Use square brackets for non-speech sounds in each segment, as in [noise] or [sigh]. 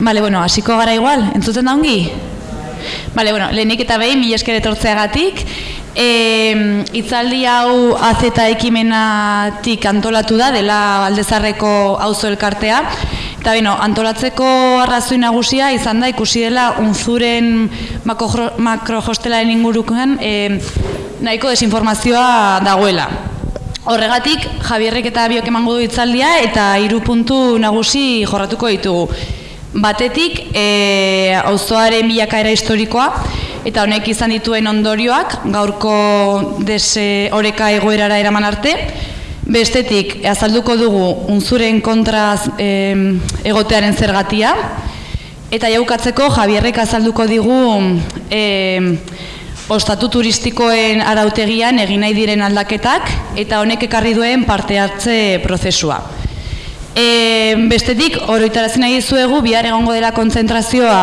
Bale, bueno, hasiko gara igual, entzuten da ongi? Bale, bueno, lehenik eta behin, mila esker etortzeagatik. E, itzaldi hau AZ ekimenatik antolatu da, dela Aldezarreko auzo elkartea. Eta beno, antolatzeko arrazoi nagusia izan da ikusi dela unzuren makrojostelaren ingurukan e, nahiko desinformazioa dagoela. Horregatik, Javierrek eta biok emango du itzaldia eta hiru puntu nagusi jorratuko ditugu. Batetik, e, auzoaren bilakaera historikoa, eta honek izan dituen ondorioak, gaurko dese oreka egoerara eraman arte. Bestetik, azalduko dugu unzuren kontraz e, egotearen zergatia, eta jaukatzeko Javierrek azalduko digu e, ostatu turistikoen arautegian egin nahi diren aldaketak, eta honek ekarri duen parte hartze prozesua. E, bestetik, oroitarazen nahi zuegu, bihar egongo dela kontzentrazioa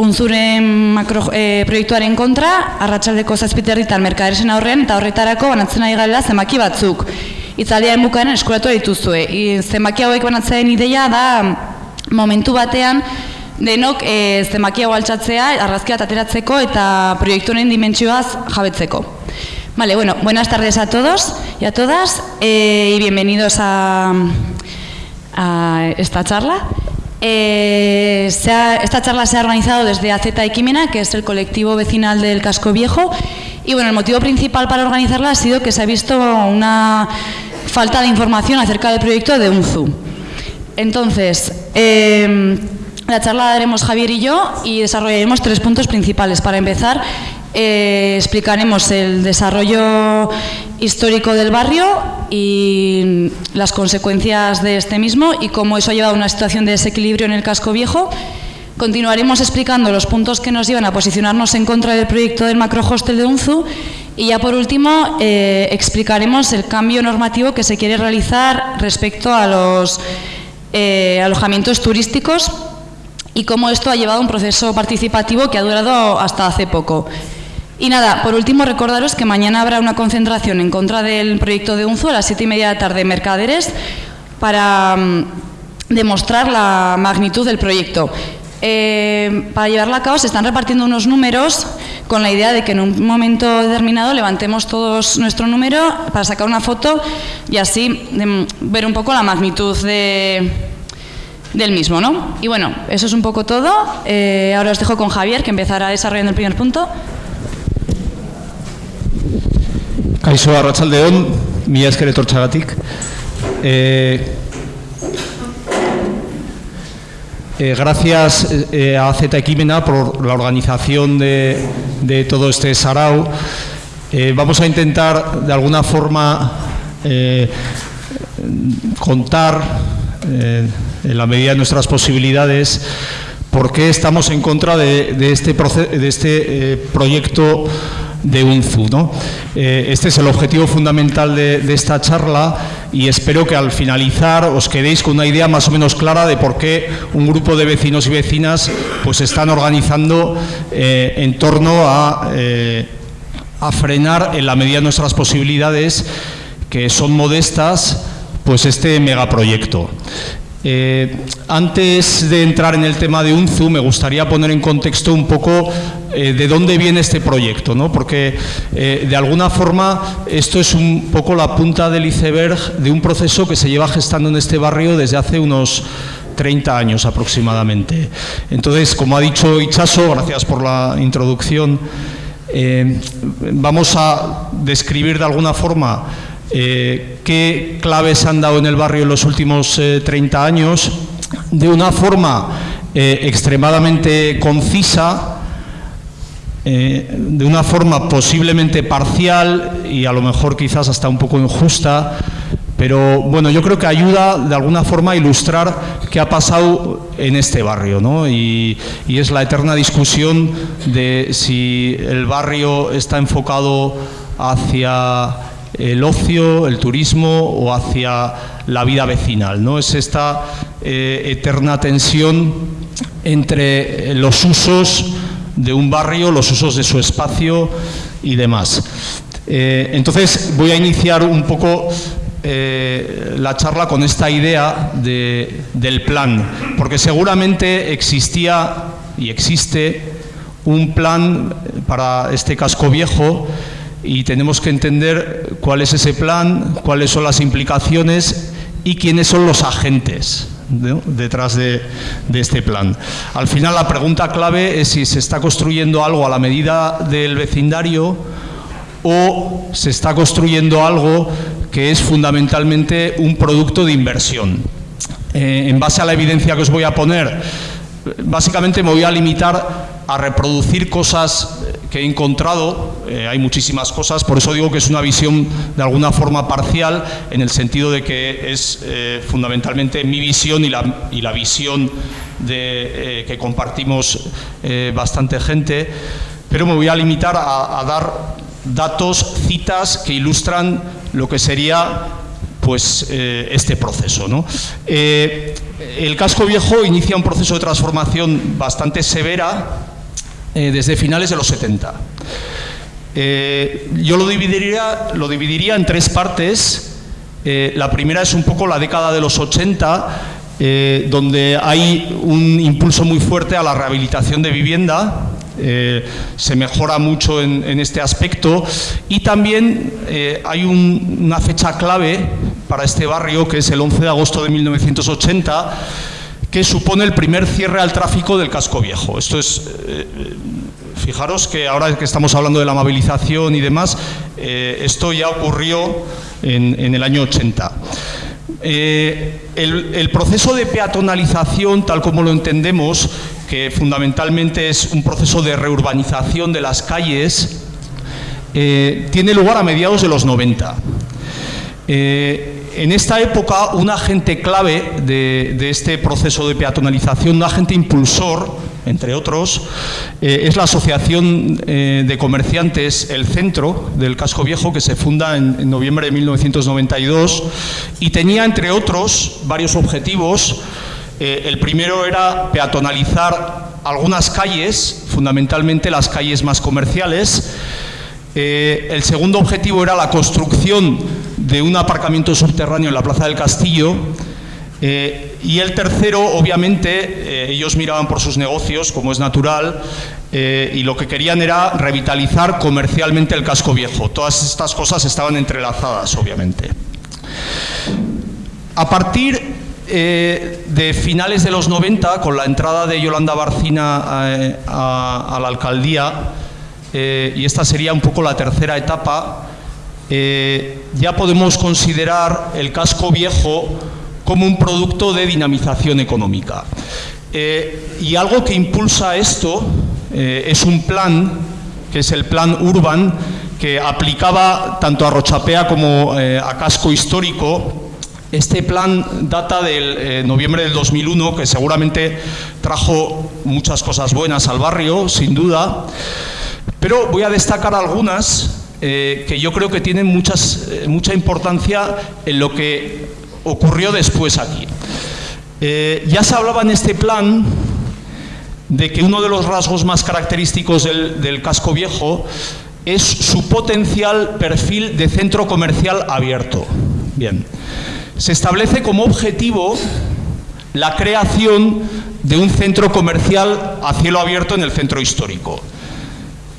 unzuren makro, e, proiektuaren kontra, arratsaldeko zazpiterritan merkaderesen aurrean, eta horretarako banatzen nahi gala zemaki batzuk. Itzaldiaren bukaaren eskuratu dituzue. I, zemaki hauek banatzen ideia da momentu batean, denok e, zemaki hau altxatzea, arrazkia ateratzeko eta proiektuaren dimentsioaz jabetzeko. Vale, bueno, buenas tardes a todos y a todas eh, y bienvenidos a, a esta charla. Eh, esta charla se ha organizado desde AZ Equimena, que es el colectivo vecinal del Casco Viejo, y bueno, el motivo principal para organizarla ha sido que se ha visto una falta de información acerca del proyecto de UNZU. Entonces, eh, la charla la daremos Javier y yo y desarrollaremos tres puntos principales. Para empezar, eh, explicaremos el desarrollo histórico del barrio y las consecuencias de este mismo y cómo eso ha llevado a una situación de desequilibrio en el casco viejo. Continuaremos explicando los puntos que nos llevan a posicionarnos en contra del proyecto del macrohostel de UNZU y ya por último eh, explicaremos el cambio normativo que se quiere realizar respecto a los eh, alojamientos turísticos y cómo esto ha llevado a un proceso participativo que ha durado hasta hace poco. Y nada, por último recordaros que mañana habrá una concentración en contra del proyecto de UNZU a las siete y media de la tarde en Mercaderes para mm, demostrar la magnitud del proyecto. Eh, para llevarla a cabo se están repartiendo unos números con la idea de que en un momento determinado levantemos todos nuestro número para sacar una foto y así de, ver un poco la magnitud de, del mismo. ¿no? Y bueno, eso es un poco todo. Eh, ahora os dejo con Javier, que empezará desarrollando el primer punto. Kaixo Arratsaldeon, etortzagatik. Eh, eh, gracias eh, a Z Equimena por la organización de, todo este sarao. Eh, vamos a intentar de alguna forma eh, contar eh, en la medida de nuestras posibilidades por qué estamos en contra de, este, este eh, proyecto de UNZU. Eh, este es el objetivo fundamental de, esta charla y espero que al finalizar os quedéis con una idea más o menos clara de por qué un grupo de vecinos y vecinas pues están organizando eh, en torno a, eh, a frenar en la medida de nuestras posibilidades, que son modestas, pues este megaproyecto. Eh, antes de entrar en el tema de UNZU, me gustaría poner en contexto un poco eh, de dónde viene este proyecto, ¿no? porque eh, de alguna forma esto es un poco la punta del iceberg de un proceso que se lleva gestando en este barrio desde hace unos 30 años aproximadamente. Entonces, como ha dicho Ichaso, gracias por la introducción, vamos a describir de alguna forma eh, qué claves han dado en el barrio en los últimos eh, 30 años, de una forma eh, extremadamente concisa, eh, de una forma posiblemente parcial y a lo mejor quizás hasta un poco injusta, pero bueno, yo creo que ayuda de alguna forma a ilustrar qué ha pasado en este barrio, ¿no? Y, y es la eterna discusión de si el barrio está enfocado hacia el ocio, el turismo o hacia la vida vecinal. ¿no? Es esta eh, eterna tensión entre los usos de un barrio, los usos de su espacio y demás. Eh, entonces voy a iniciar un poco eh, la charla con esta idea del plan, porque seguramente existía y existe un plan para este casco viejo y tenemos que entender cuál es ese plan, cuáles son las implicaciones y quiénes son los agentes detrás de, este plan. Al final la pregunta clave es si se está construyendo algo a la medida del vecindario o se está construyendo algo que es fundamentalmente un producto de inversión. Eh, en base a la evidencia que os voy a poner, básicamente me voy a limitar a reproducir cosas que he encontrado, eh, hay muchísimas cosas, por eso digo que es una visión de alguna forma parcial, en el sentido de que es eh, fundamentalmente mi visión y la, y la visión de, eh, que compartimos bastante gente, pero me voy a limitar a, a dar datos, citas que ilustran lo que sería pues este proceso. ¿no? el casco viejo inicia un proceso de transformación bastante severa eh, desde finales de los 70. Eh, yo lo dividiría, lo dividiría en tres partes. Eh, la primera es un poco la década de los 80, donde hay un impulso muy fuerte a la rehabilitación de vivienda, se mejora mucho en, este aspecto y también hay una fecha clave para este barrio que es el 11 de agosto de 1980 supone el primer cierre al tráfico del casco viejo. Esto es, eh, fijaros que ahora que estamos hablando de la movilización y demás, eh, esto ya ocurrió en, el año 80. Eh, el, proceso de peatonalización, tal como lo entendemos, que fundamentalmente es un proceso de reurbanización de las calles, tiene lugar a mediados de los 90 en esta época, un agente clave de, este proceso de peatonalización, un agente impulsor, entre otros, eh, es la Asociación eh, de Comerciantes El Centro del Casco Viejo, que se funda en, noviembre de 1992 y tenía, entre otros, varios objetivos. Eh, el primero era peatonalizar algunas calles, fundamentalmente las calles más comerciales. el segundo objetivo era la construcción de un aparcamiento subterráneo en la Plaza del Castillo. Eh, y el tercero, obviamente, eh, ellos miraban por sus negocios, como es natural, eh, y lo que querían era revitalizar comercialmente el casco viejo. Todas estas cosas estaban entrelazadas, obviamente. A partir de finales de los 90, con la entrada de Yolanda Barcina a la alcaldía, y esta sería un poco la tercera etapa, eh, ya podemos considerar el casco viejo como un producto de dinamización económica. Eh, y algo que impulsa esto eh, es un plan, que es el plan Urban, que aplicaba tanto a Rochapea como a casco histórico. Este plan data del noviembre del 2001, que seguramente trajo muchas cosas buenas al barrio, sin duda, pero voy a destacar algunas eh, que yo creo que tienen eh, mucha importancia en lo que ocurrió después aquí. Eh, ya se hablaba en este plan de que uno de los rasgos más característicos del, casco viejo es su potencial perfil de centro comercial abierto. Bien, se establece como objetivo la creación de un centro comercial a cielo abierto en el centro histórico.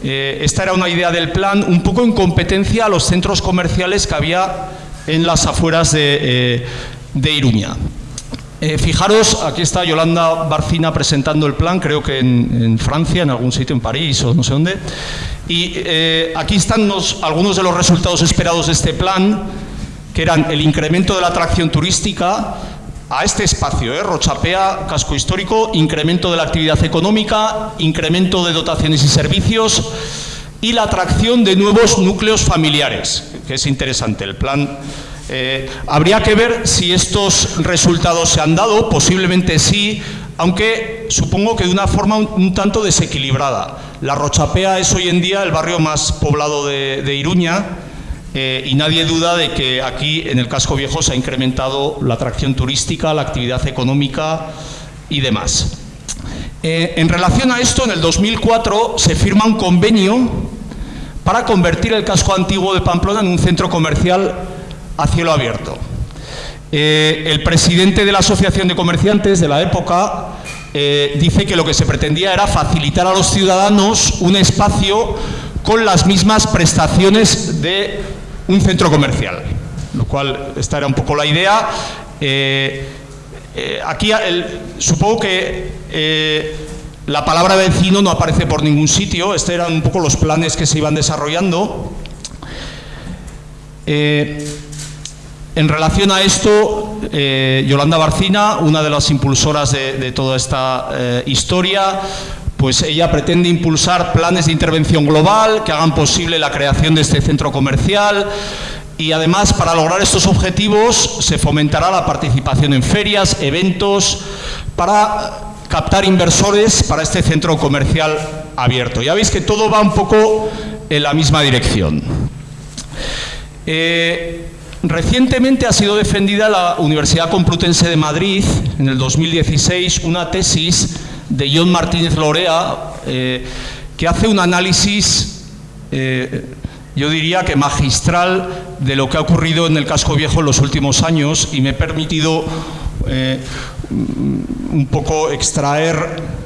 Eh, esta era una idea del plan, un poco en competencia a los centros comerciales que había en las afueras de, eh, Iruña. Eh, fijaros, aquí está Yolanda Barcina presentando el plan, creo que en, Francia, en algún sitio, en París o no sé dónde. Y aquí están algunos de los resultados esperados de este plan, que eran el incremento de la atracción turística, a este espacio, ¿eh? Rochapea, casco histórico, incremento de la actividad económica, incremento de dotaciones y servicios y la atracción de nuevos núcleos familiares, que es interesante. El plan eh, habría que ver si estos resultados se han dado, posiblemente sí, aunque supongo que de una forma un, tanto desequilibrada. La Rochapea es hoy en día el barrio más poblado de Iruña, eh, y nadie duda de que aquí en el casco viejo se ha incrementado la atracción turística, la actividad económica y demás. Eh, en relación a esto, en el 2004 se firma un convenio para convertir el casco antiguo de Pamplona en un centro comercial a cielo abierto. Eh, el presidente de la Asociación de Comerciantes de la época dice que lo que se pretendía era facilitar a los ciudadanos un espacio con las mismas prestaciones de un centro comercial, lo cual esta era un poco la idea. Eh, aquí supongo que la palabra vecino no aparece por ningún sitio, estos eran un poco los planes que se iban desarrollando. En relación a esto, eh, Yolanda Barcina, una de las impulsoras de, toda esta eh, historia, pues ella pretende impulsar planes de intervención global que hagan posible la creación de este centro comercial y además para lograr estos objetivos se fomentará la participación en ferias, eventos, para captar inversores para este centro comercial abierto. Ya veis que todo va un poco en la misma dirección. Eh, Recientemente ha sido defendida la Universidad Complutense de Madrid, en el 2016, una tesis de John Martínez Lorea, eh, que hace un análisis, eh, yo diría que magistral, de lo que ha ocurrido en el casco viejo en los últimos años y me he permitido eh, un poco extraer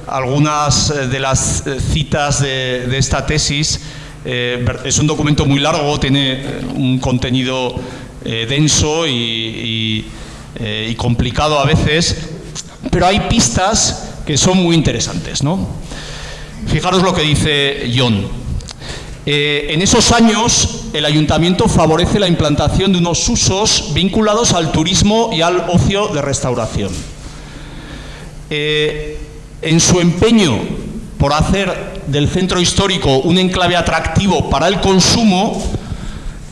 algunas de las citas de esta tesis. es un documento muy largo, tiene un contenido denso y, complicado a veces, pero hay pistas que son muy interesantes. ¿no? Fijaros lo que dice John. Eh, en esos años, el ayuntamiento favorece la implantación de unos usos vinculados al turismo y al ocio de restauración. en su empeño por hacer del centro histórico un enclave atractivo para el consumo,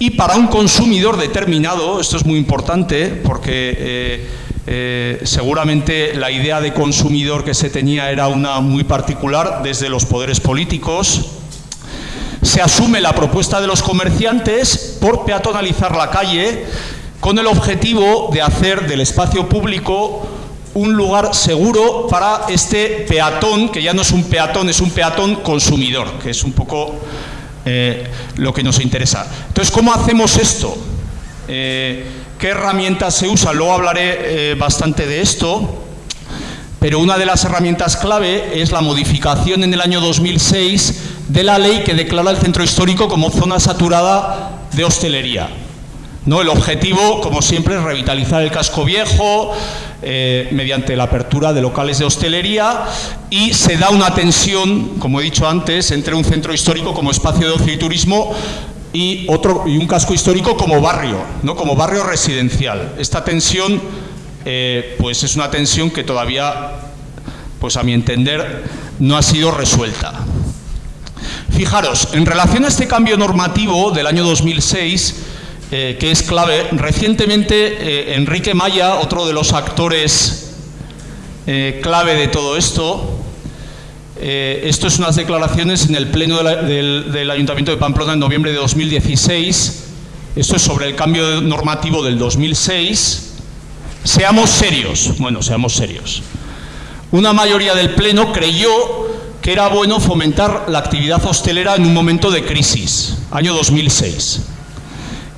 y para un consumidor determinado, esto es muy importante porque eh, eh, seguramente la idea de consumidor que se tenía era una muy particular desde los poderes políticos, se asume la propuesta de los comerciantes por peatonalizar la calle con el objetivo de hacer del espacio público un lugar seguro para este peatón, que ya no es un peatón, es un peatón consumidor, que es un poco eh, lo que nos interesa. Entonces, ¿cómo hacemos esto? Eh, ¿Qué herramientas se usan? Luego hablaré eh, bastante de esto, pero una de las herramientas clave es la modificación en el año 2006 de la ley que declara el centro histórico como zona saturada de hostelería. ¿No? El objetivo, como siempre, es revitalizar el casco viejo, eh, mediante la apertura de locales de hostelería y se da una tensión, como he dicho antes, entre un centro histórico como espacio de ocio y turismo y, otro, y un casco histórico como barrio, ¿no? como barrio residencial. Esta tensión eh, pues es una tensión que todavía, pues a mi entender, no ha sido resuelta. Fijaros, en relación a este cambio normativo del año 2006, eh, que es clave. Recientemente eh, Enrique Maya, otro de los actores clave de todo esto, esto es unas declaraciones en el Pleno del, del, Ayuntamiento de Pamplona en noviembre de 2016, esto es sobre el cambio normativo del 2006. Seamos serios, bueno, seamos serios. Una mayoría del Pleno creyó que era bueno fomentar la actividad hostelera en un momento de crisis, año 2006.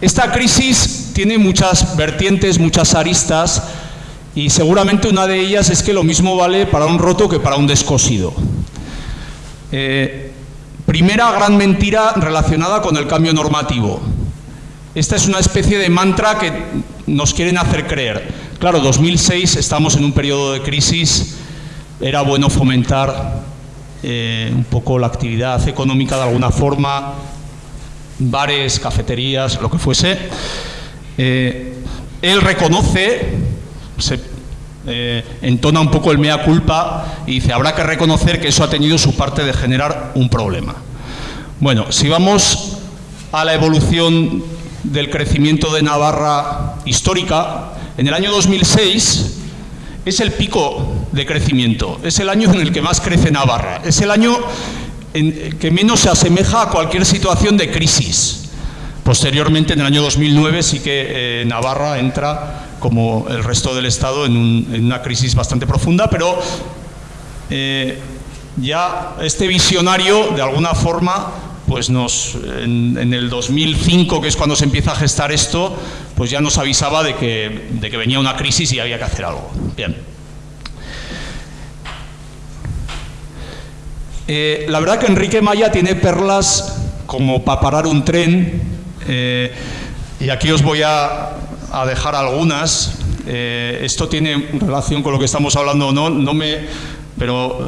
Esta crisis tiene muchas vertientes, muchas aristas y seguramente una de ellas es que lo mismo vale para un roto que para un descosido. Eh, primera gran mentira relacionada con el cambio normativo. Esta es una especie de mantra que nos quieren hacer creer. Claro, 2006 estamos en un periodo de crisis, era bueno fomentar eh, un poco la actividad económica de alguna forma, bares, cafeterías, lo que fuese, eh, él reconoce, se eh, entona un poco el mea culpa y dice, habrá que reconocer que eso ha tenido su parte de generar un problema. Bueno, si vamos a la evolución del crecimiento de Navarra histórica, en el año 2006 es el pico de crecimiento, es el año en el que más crece Navarra, es el año que menos se asemeja a cualquier situación de crisis. Posteriormente, en el año 2009, sí que eh, Navarra entra, como el resto del Estado, en, una crisis bastante profunda, pero eh, ya este visionario, de alguna forma, pues nos, en, el 2005, que es cuando se empieza a gestar esto, pues ya nos avisaba de que, venía una crisis y había que hacer algo. Bien. Eh, la verdad que Enrique Maya tiene perlas como para parar un tren, eh, y aquí os voy a, dejar algunas. Eh, esto tiene relación con lo que estamos hablando, no, no me, pero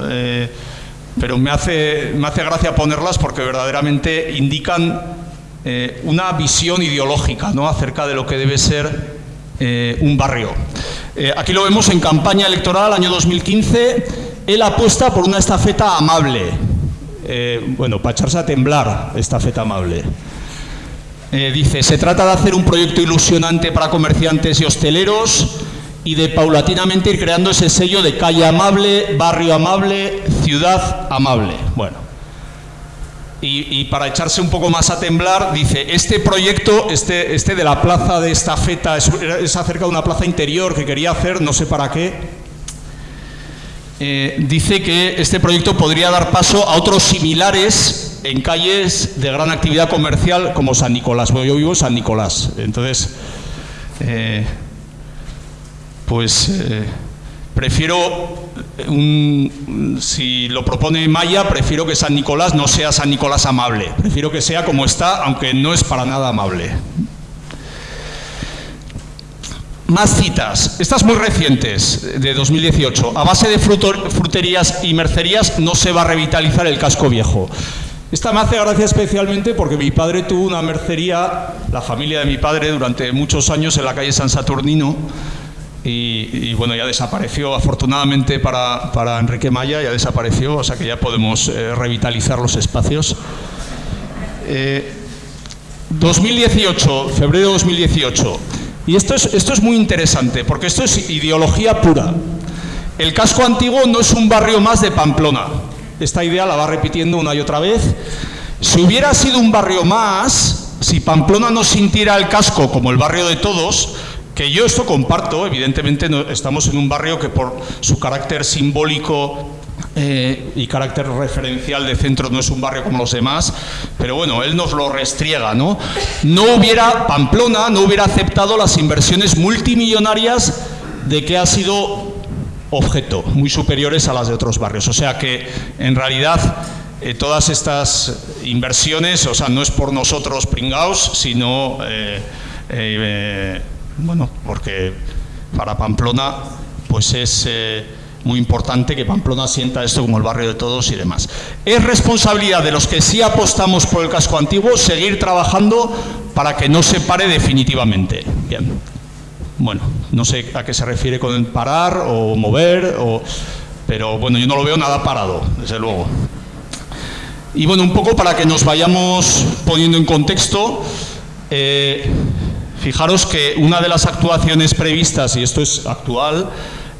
pero me hace, me hace gracia ponerlas porque verdaderamente indican eh, una visión ideológica ¿no? acerca de lo que debe ser eh, un barrio. Eh, aquí lo vemos en campaña electoral, año 2015, él apuesta por una estafeta amable. bueno, para echarse a temblar, estafeta amable. Dice, se trata de hacer un proyecto ilusionante para comerciantes y hosteleros, y de paulatinamente ir creando ese sello de calle amable, barrio amable, ciudad amable. Bueno, y, para echarse un poco más a temblar, dice, este proyecto, este, este de la plaza de esta feta, es, acerca de una plaza interior que quería hacer, no sé para qué, eh, dice que este proyecto podría dar paso a otros similares en calles de gran actividad comercial como San Nicolás. Bueno, yo vivo en San Nicolás, entonces... Eh, pues eh, prefiero, si lo propone Maya, prefiero que San Nicolás no sea San Nicolás amable, prefiero que sea como está, aunque no es para nada amable. Más citas, estas muy recientes, de 2018. A base de fruterías y mercerías no se va a revitalizar el casco viejo. Esta me hace gracia especialmente porque mi padre tuvo una mercería, la familia de mi padre, durante muchos años en la calle San Saturnino, y, bueno, ya desapareció, afortunadamente para, Enrique Maya, ya desapareció, o sea que ya podemos eh, revitalizar los espacios. 2018, eh, febrero de 2018. Y esto es, esto es muy interesante, porque esto es ideología pura. El casco antiguo no es un barrio más de Pamplona. Esta idea la va repitiendo una y otra vez. Si hubiera sido un barrio más, si Pamplona no sintiera el casco como el barrio de todos, que yo esto comparto, evidentemente estamos en un barrio que por su carácter simbólico eh, y carácter referencial de centro no es un barrio como los demás, pero bueno, él nos lo restriega, ¿no? No hubiera, Pamplona no hubiera aceptado las inversiones multimillonarias de que ha sido objeto, muy superiores a las de otros barrios. O sea que, en realidad, eh, todas estas inversiones, o sea, no es por nosotros pringaos, sino... Eh, bueno, porque para Pamplona pues es eh, muy importante que Pamplona sienta esto como el barrio de todos y demás. Es responsabilidad de los que sí apostamos por el casco antiguo seguir trabajando para que no se pare definitivamente. Bien. Bueno, no sé a qué se refiere con parar o mover, pero bueno, yo no lo veo nada parado, desde luego. Y bueno, un poco para que nos vayamos poniendo en contexto, eh, Fijaros que una de las actuaciones previstas, y esto es actual,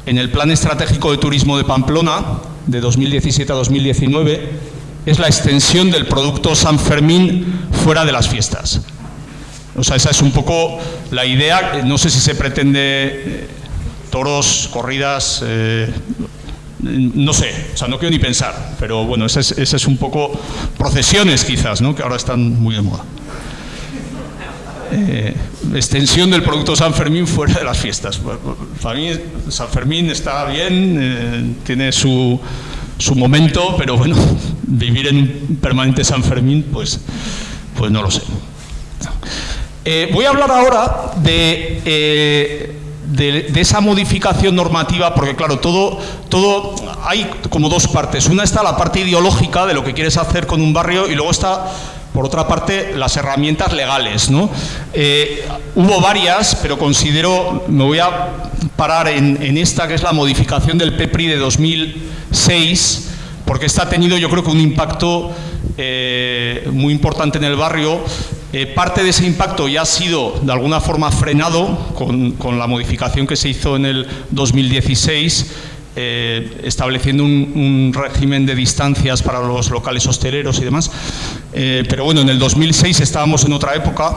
en el Plan Estratégico de Turismo de Pamplona, de 2017 a 2019, es la extensión del producto San Fermín fuera de las fiestas. O sea, esa es un poco la idea. No sé si se pretende eh, toros, corridas, eh, no sé, o sea, no quiero ni pensar, pero bueno, ese es, es un poco procesiones quizás, ¿no? que ahora están muy de moda. Eh, extensión del producto San Fermín fuera de las fiestas. Para mí San Fermín está bien, tiene su, su, momento, pero bueno, [laughs] vivir en un permanente San Fermín, pues, pues no lo sé. Eh, voy a hablar ahora de, de, esa modificación normativa, porque claro, todo, todo hay como dos partes. Una está la parte ideológica de lo que quieres hacer con un barrio y luego está por otra parte, las herramientas legales. ¿no? Eh, hubo varias, pero considero, me voy a parar en, esta, que es la modificación del PEPRI de 2006, porque esta ha tenido yo creo que un impacto eh, muy importante en el barrio. Eh, parte de ese impacto ya ha sido de alguna forma frenado con, la modificación que se hizo en el 2016 eh, estableciendo un, régimen de distancias para los locales hosteleros y demás. Pero bueno, en el 2006 estábamos en otra época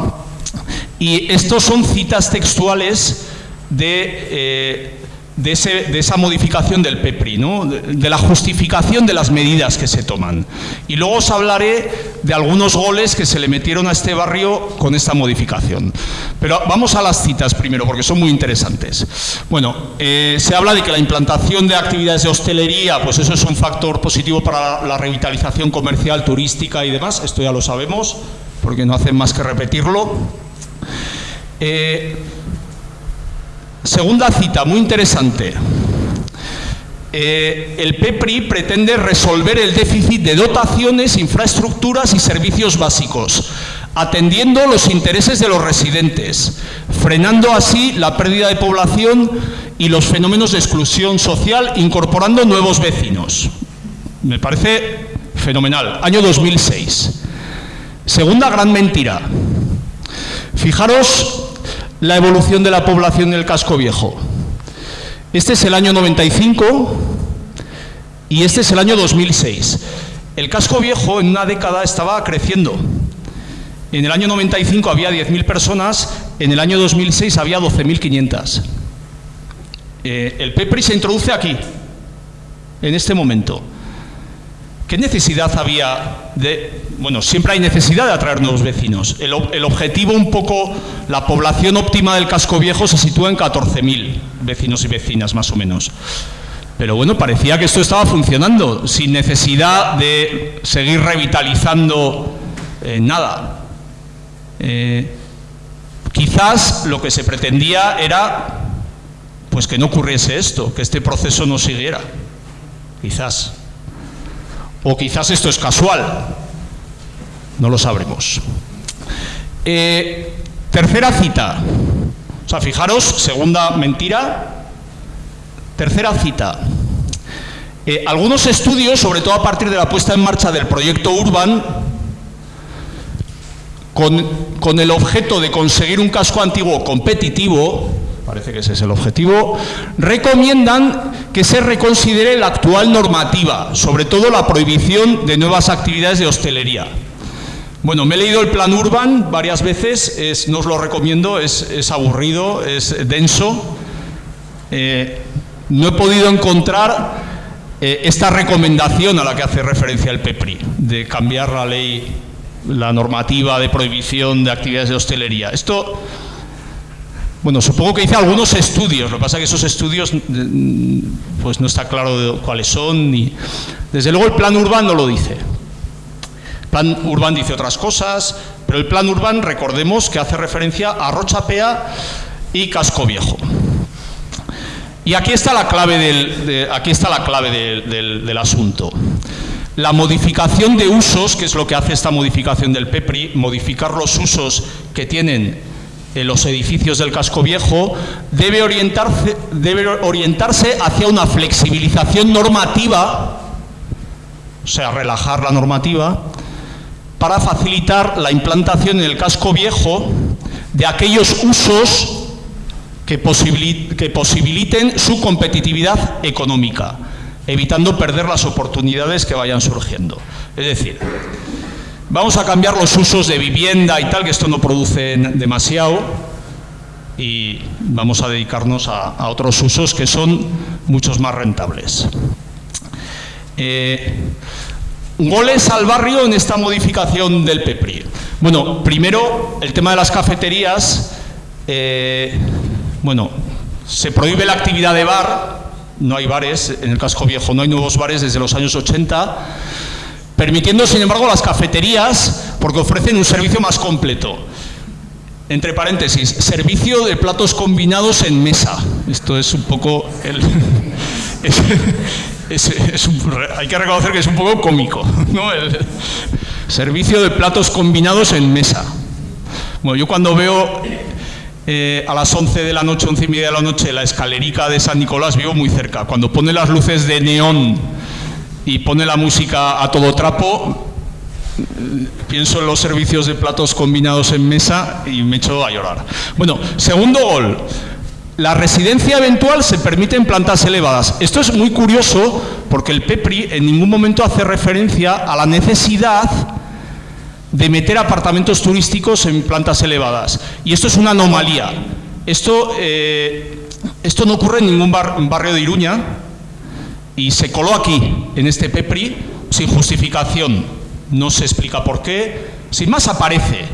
y estos son citas textuales de, de, esa modificación del PEPRI, ¿no? de, la justificación de las medidas que se toman. Y luego os hablaré de algunos goles que se le metieron a este barrio con esta modificación. Pero vamos a las citas primero, porque son muy interesantes. Bueno, eh, se habla de que la implantación de actividades de hostelería, pues eso es un factor positivo para la revitalización comercial, turística y demás, esto ya lo sabemos, porque no hacen más que repetirlo. Eh, Segunda cita, muy interesante. Eh, el PEPRI pretende resolver el déficit de dotaciones, infraestructuras y servicios básicos, atendiendo los intereses de los residentes, frenando así la pérdida de población y los fenómenos de exclusión social, incorporando nuevos vecinos. Me parece fenomenal. Año 2006. Segunda gran mentira. Fijaros la evolución de la población en el casco viejo. Este es el año 95 y este es el año 2006. El casco viejo en una década estaba creciendo. En el año 95 había 10.000 personas, en el año 2006 había 12.500. Eh, el PEPRI se introduce aquí, en este momento. ¿Qué necesidad había de...? Bueno, siempre hay necesidad de atraer nuevos vecinos. El, objetivo un poco, la población óptima del casco viejo se sitúa en 14.000 vecinos y vecinas, más o menos. Pero bueno, parecía que esto estaba funcionando, sin necesidad de seguir revitalizando eh, nada. Eh, quizás lo que se pretendía era pues que no ocurriese esto, que este proceso no siguiera. Quizás. O quizás esto es casual, no lo sabremos. Eh, tercera cita. O sea, fijaros, segunda mentira. Tercera cita. Eh, algunos estudios, sobre todo a partir de la puesta en marcha del proyecto Urban, con, con el objeto de conseguir un casco antiguo competitivo, parece que ese es el objetivo, recomiendan que se reconsidere la actual normativa, sobre todo la prohibición de nuevas actividades de hostelería. Bueno, me he leído el plan Urban varias veces, no os lo recomiendo, es, aburrido, es denso. Eh, no he podido encontrar eh, esta recomendación a la que hace referencia el PEPRI, de cambiar la ley, la normativa de prohibición de actividades de hostelería. Esto bueno, supongo que hice algunos estudios, lo que pasa es que esos estudios mm, pues no está claro cuáles son, ni... desde luego el plan urbano lo dice. El plan urbano dice otras cosas, pero el plan urbano, recordemos que hace referencia a Rochapea y Casco Viejo. Y aquí está la clave del, aquí está la clave del asunto. La modificación de usos, que es lo que hace esta modificación del PEPRI, modificar los usos que tienen en los edificios del casco viejo debe orientarse, debe orientarse hacia una flexibilización normativa, o sea, relajar la normativa, para facilitar la implantación en el casco viejo de aquellos usos que, que posibiliten su competitividad económica, evitando perder las oportunidades que vayan surgiendo. Es decir, Vamos a cambiar los usos de vivienda y tal, que esto no produce demasiado, y vamos a dedicarnos a, otros usos que son muchos más rentables. Eh, goles al barrio en esta modificación del PEPRI. Bueno, primero, el tema de las cafeterías. Eh, bueno, se prohíbe la actividad de bar, no hay bares, en el casco viejo no hay nuevos bares desde los años 80 permitiendo sin embargo las cafeterías porque ofrecen un servicio más completo. Entre paréntesis, servicio de platos combinados en mesa. Esto es un poco... El, [laughs] hay que reconocer que es un poco cómico. [laughs] ¿no? El servicio de platos combinados en mesa. Bueno, yo cuando veo eh, a las 11 de la noche, 11 y media de la noche, la escalerica de San Nicolás, vivo muy cerca. Cuando pone las luces de neón y pone la música a todo trapo, pienso en los servicios de platos combinados en mesa y me echo a llorar. Bueno, segundo gol. La residencia eventual se permite en plantas elevadas. Esto es muy curioso porque el PEPRI en ningún momento hace referencia a la necesidad de meter apartamentos turísticos en plantas elevadas. Y esto es una anomalía. Esto, eh, Esto no ocurre en ningún barrio de Iruña y se coló aquí, en este PEPRI, sin justificación. No se explica por qué. Sin más aparece.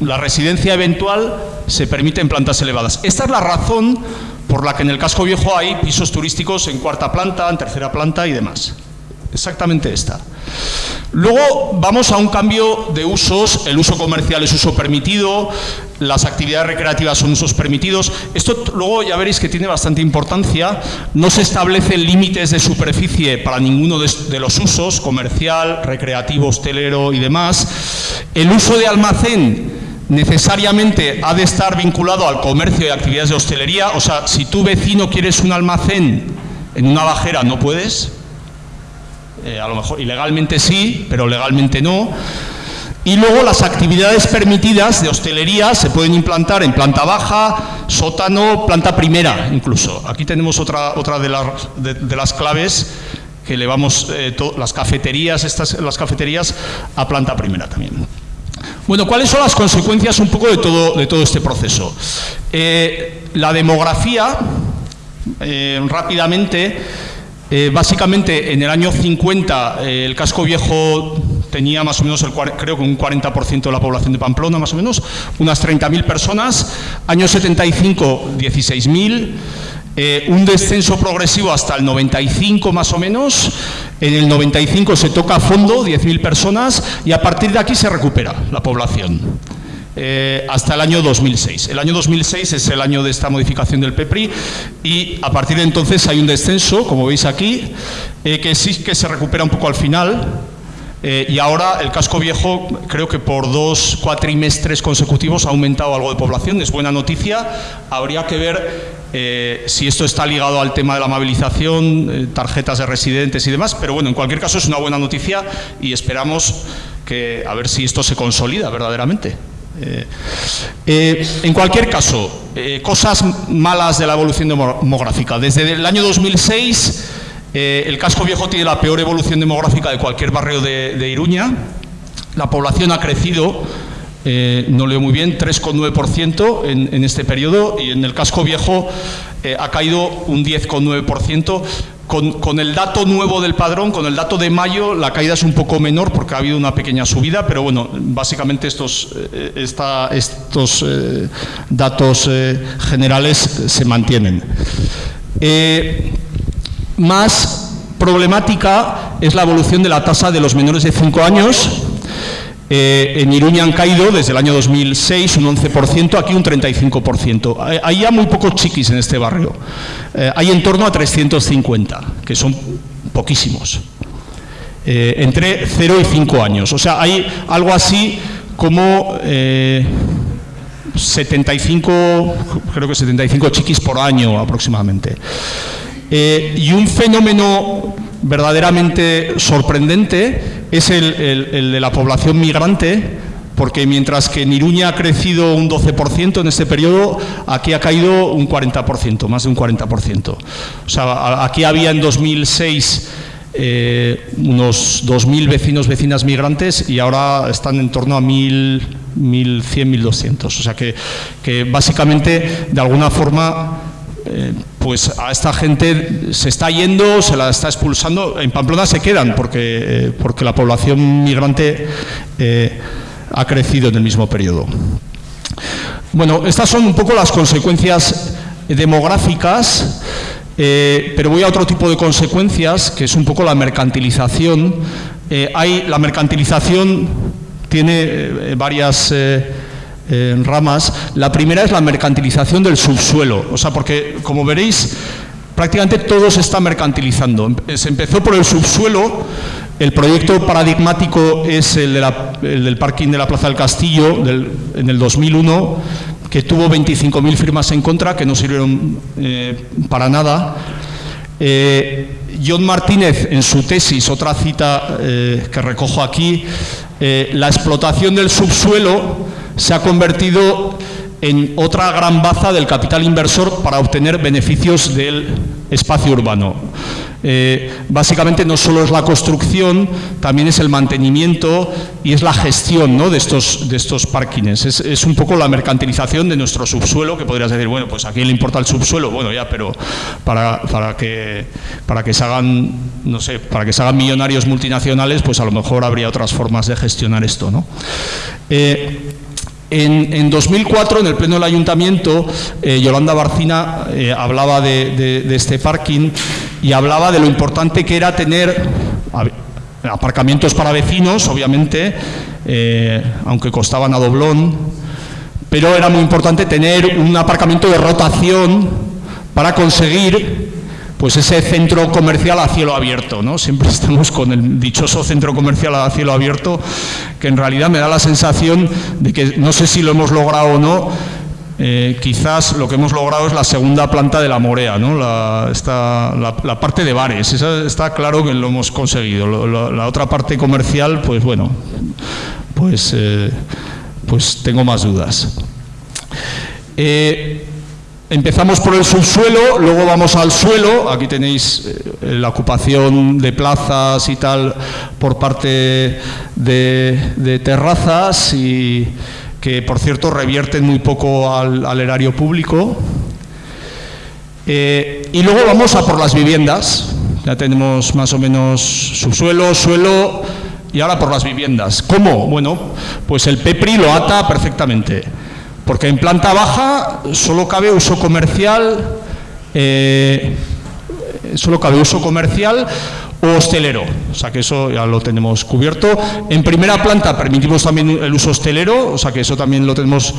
la residencia eventual se permite en plantas elevadas. Esta es la razón por la que en el casco viejo hay pisos turísticos en cuarta planta, en tercera planta y demás. Exactamente esta. Luego vamos a un cambio de usos, el uso comercial es uso permitido, las actividades recreativas son usos permitidos. Esto luego ya veréis que tiene bastante importancia, no se establecen límites de superficie para ninguno de, los usos, comercial, recreativo, hostelero y demás. El uso de almacén necesariamente ha de estar vinculado al comercio y actividades de hostelería, o sea, si tu vecino quieres un almacén en una bajera no puedes, eh, a lo mejor ilegalmente sí, pero legalmente no. Y luego las actividades permitidas de hostelería se pueden implantar en planta baja, sótano, planta primera incluso. Aquí tenemos otra, otra de, las claves que elevamos eh, las cafeterías, estas, las cafeterías a planta primera también. Bueno, ¿cuáles son las consecuencias un poco de todo, de todo este proceso? Eh, la demografía, rápidamente, eh, básicamente, en el año 50, eh, el casco viejo tenía más o menos, creo que un 40% de la población de Pamplona, más o menos, unas 30.000 personas. Año 75, 16.000. Eh, un descenso progresivo hasta el 95 más o menos, en el 95 se toca a fondo, 10.000 personas, y a partir de aquí se recupera la población. Eh, hasta el año 2006. El año 2006 es el año de esta modificación del PEPRI y a partir de entonces hay un descenso, como veis aquí, eh, que sí que se recupera un poco al final, eh, y ahora el casco viejo, creo que por dos cuatrimestres consecutivos ha aumentado algo de población, es buena noticia. Habría que ver si esto está ligado al tema de la amabilización, tarjetas de residentes y demás, pero bueno, en cualquier caso es una buena noticia y esperamos que a ver si esto se consolida verdaderamente. Eh, eh, en cualquier caso, eh, cosas malas de la evolución demográfica. Desde el año 2006, el casco viejo tiene la peor evolución demográfica de cualquier barrio de, Iruña. La población ha crecido, no leo muy bien, 3,9% en, en este periodo y en el casco viejo ha caído un 10,9%. Con, el dato nuevo del padrón, con el dato de mayo, la caída es un poco menor porque ha habido una pequeña subida, pero bueno, básicamente estos, eh, eh, datos eh, generales se mantienen. más problemática es la evolución de la tasa de los menores de 5 años, eh, en Iruña han caído desde el año 2006 un 11%, aquí un 35%. Hay ya muy pocos chiquis en este barrio. Eh, hay en torno a 350, que son poquísimos. Eh, entre 0 y 5 años. O sea, hay algo así como 75, creo que 75 chiquis por año aproximadamente. Y un fenómeno verdaderamente sorprendente es el, de la población migrante, porque mientras que en Iruña ha crecido un 12% en este periodo, aquí ha caído un 40%, más de un 40%. O sea, aquí había en 2006 eh, unos 2.000 vecinos, vecinas migrantes y ahora están en torno a 1.000, 1.100, 1.200. O sea que, que básicamente, de alguna forma, eh, pues a esta gente se está yendo, se la está expulsando, en Pamplona se quedan porque, eh, porque la población migrante eh, ha crecido en el mismo periodo. Bueno, estas son un poco las consecuencias demográficas, pero voy a otro tipo de consecuencias, que es un poco la mercantilización. hay, la mercantilización tiene varias en ramas. La primera es la mercantilización del subsuelo, o sea, porque como veréis, prácticamente todo se está mercantilizando. Se empezó por el subsuelo, el proyecto paradigmático es el, del parking de la Plaza del Castillo en el 2001, que tuvo 25.000 firmas en contra, que no sirvieron eh, para nada. Eh, John Martínez, en su tesis, otra cita eh, que recojo aquí, la explotación del subsuelo se ha convertido en otra gran baza del capital inversor para obtener beneficios del espacio urbano. eh, básicamente no solo es la construcción, también es el mantenimiento y es la gestión ¿no? de, estos, de estos parkings. Es, un poco la mercantilización de nuestro subsuelo, que podrías decir, bueno, pues a quién le importa el subsuelo, bueno, ya, pero para, para, que, para que se hagan, no sé, para que se hagan millonarios multinacionales, pues a lo mejor habría otras formas de gestionar esto, ¿no? Eh, en, 2004, en el pleno del ayuntamiento, eh, Yolanda Barcina eh, hablaba de, este parking y hablaba de lo importante que era tener aparcamientos para vecinos, obviamente, eh, aunque costaban a doblón, pero era muy importante tener un aparcamiento de rotación para conseguir pues ese centro comercial a cielo abierto, ¿no? Siempre [laughs] estamos con el dichoso centro comercial a cielo abierto, que en realidad me da la sensación de que no sé si lo hemos logrado o no, eh, quizás lo que hemos logrado es la segunda planta de la Morea, ¿no? la, la, parte de bares, está claro que lo hemos conseguido. la otra parte comercial, pues bueno, pues, eh, pues tengo más dudas. Eh, Empezamos por el subsuelo, luego vamos al suelo, aquí tenéis eh, la ocupación de plazas y tal por parte de, terrazas y que por cierto revierten muy poco al, erario público. Eh, y luego vamos a por las viviendas, ya tenemos más o menos subsuelo, suelo y ahora por las viviendas. ¿Cómo? Bueno, pues el PEPRI lo ata perfectamente. Porque en planta baja solo cabe uso comercial, eh, solo cabe uso comercial o hostelero, o sea que eso ya lo tenemos cubierto. En primera planta permitimos también el uso hostelero, o sea que eso también lo tenemos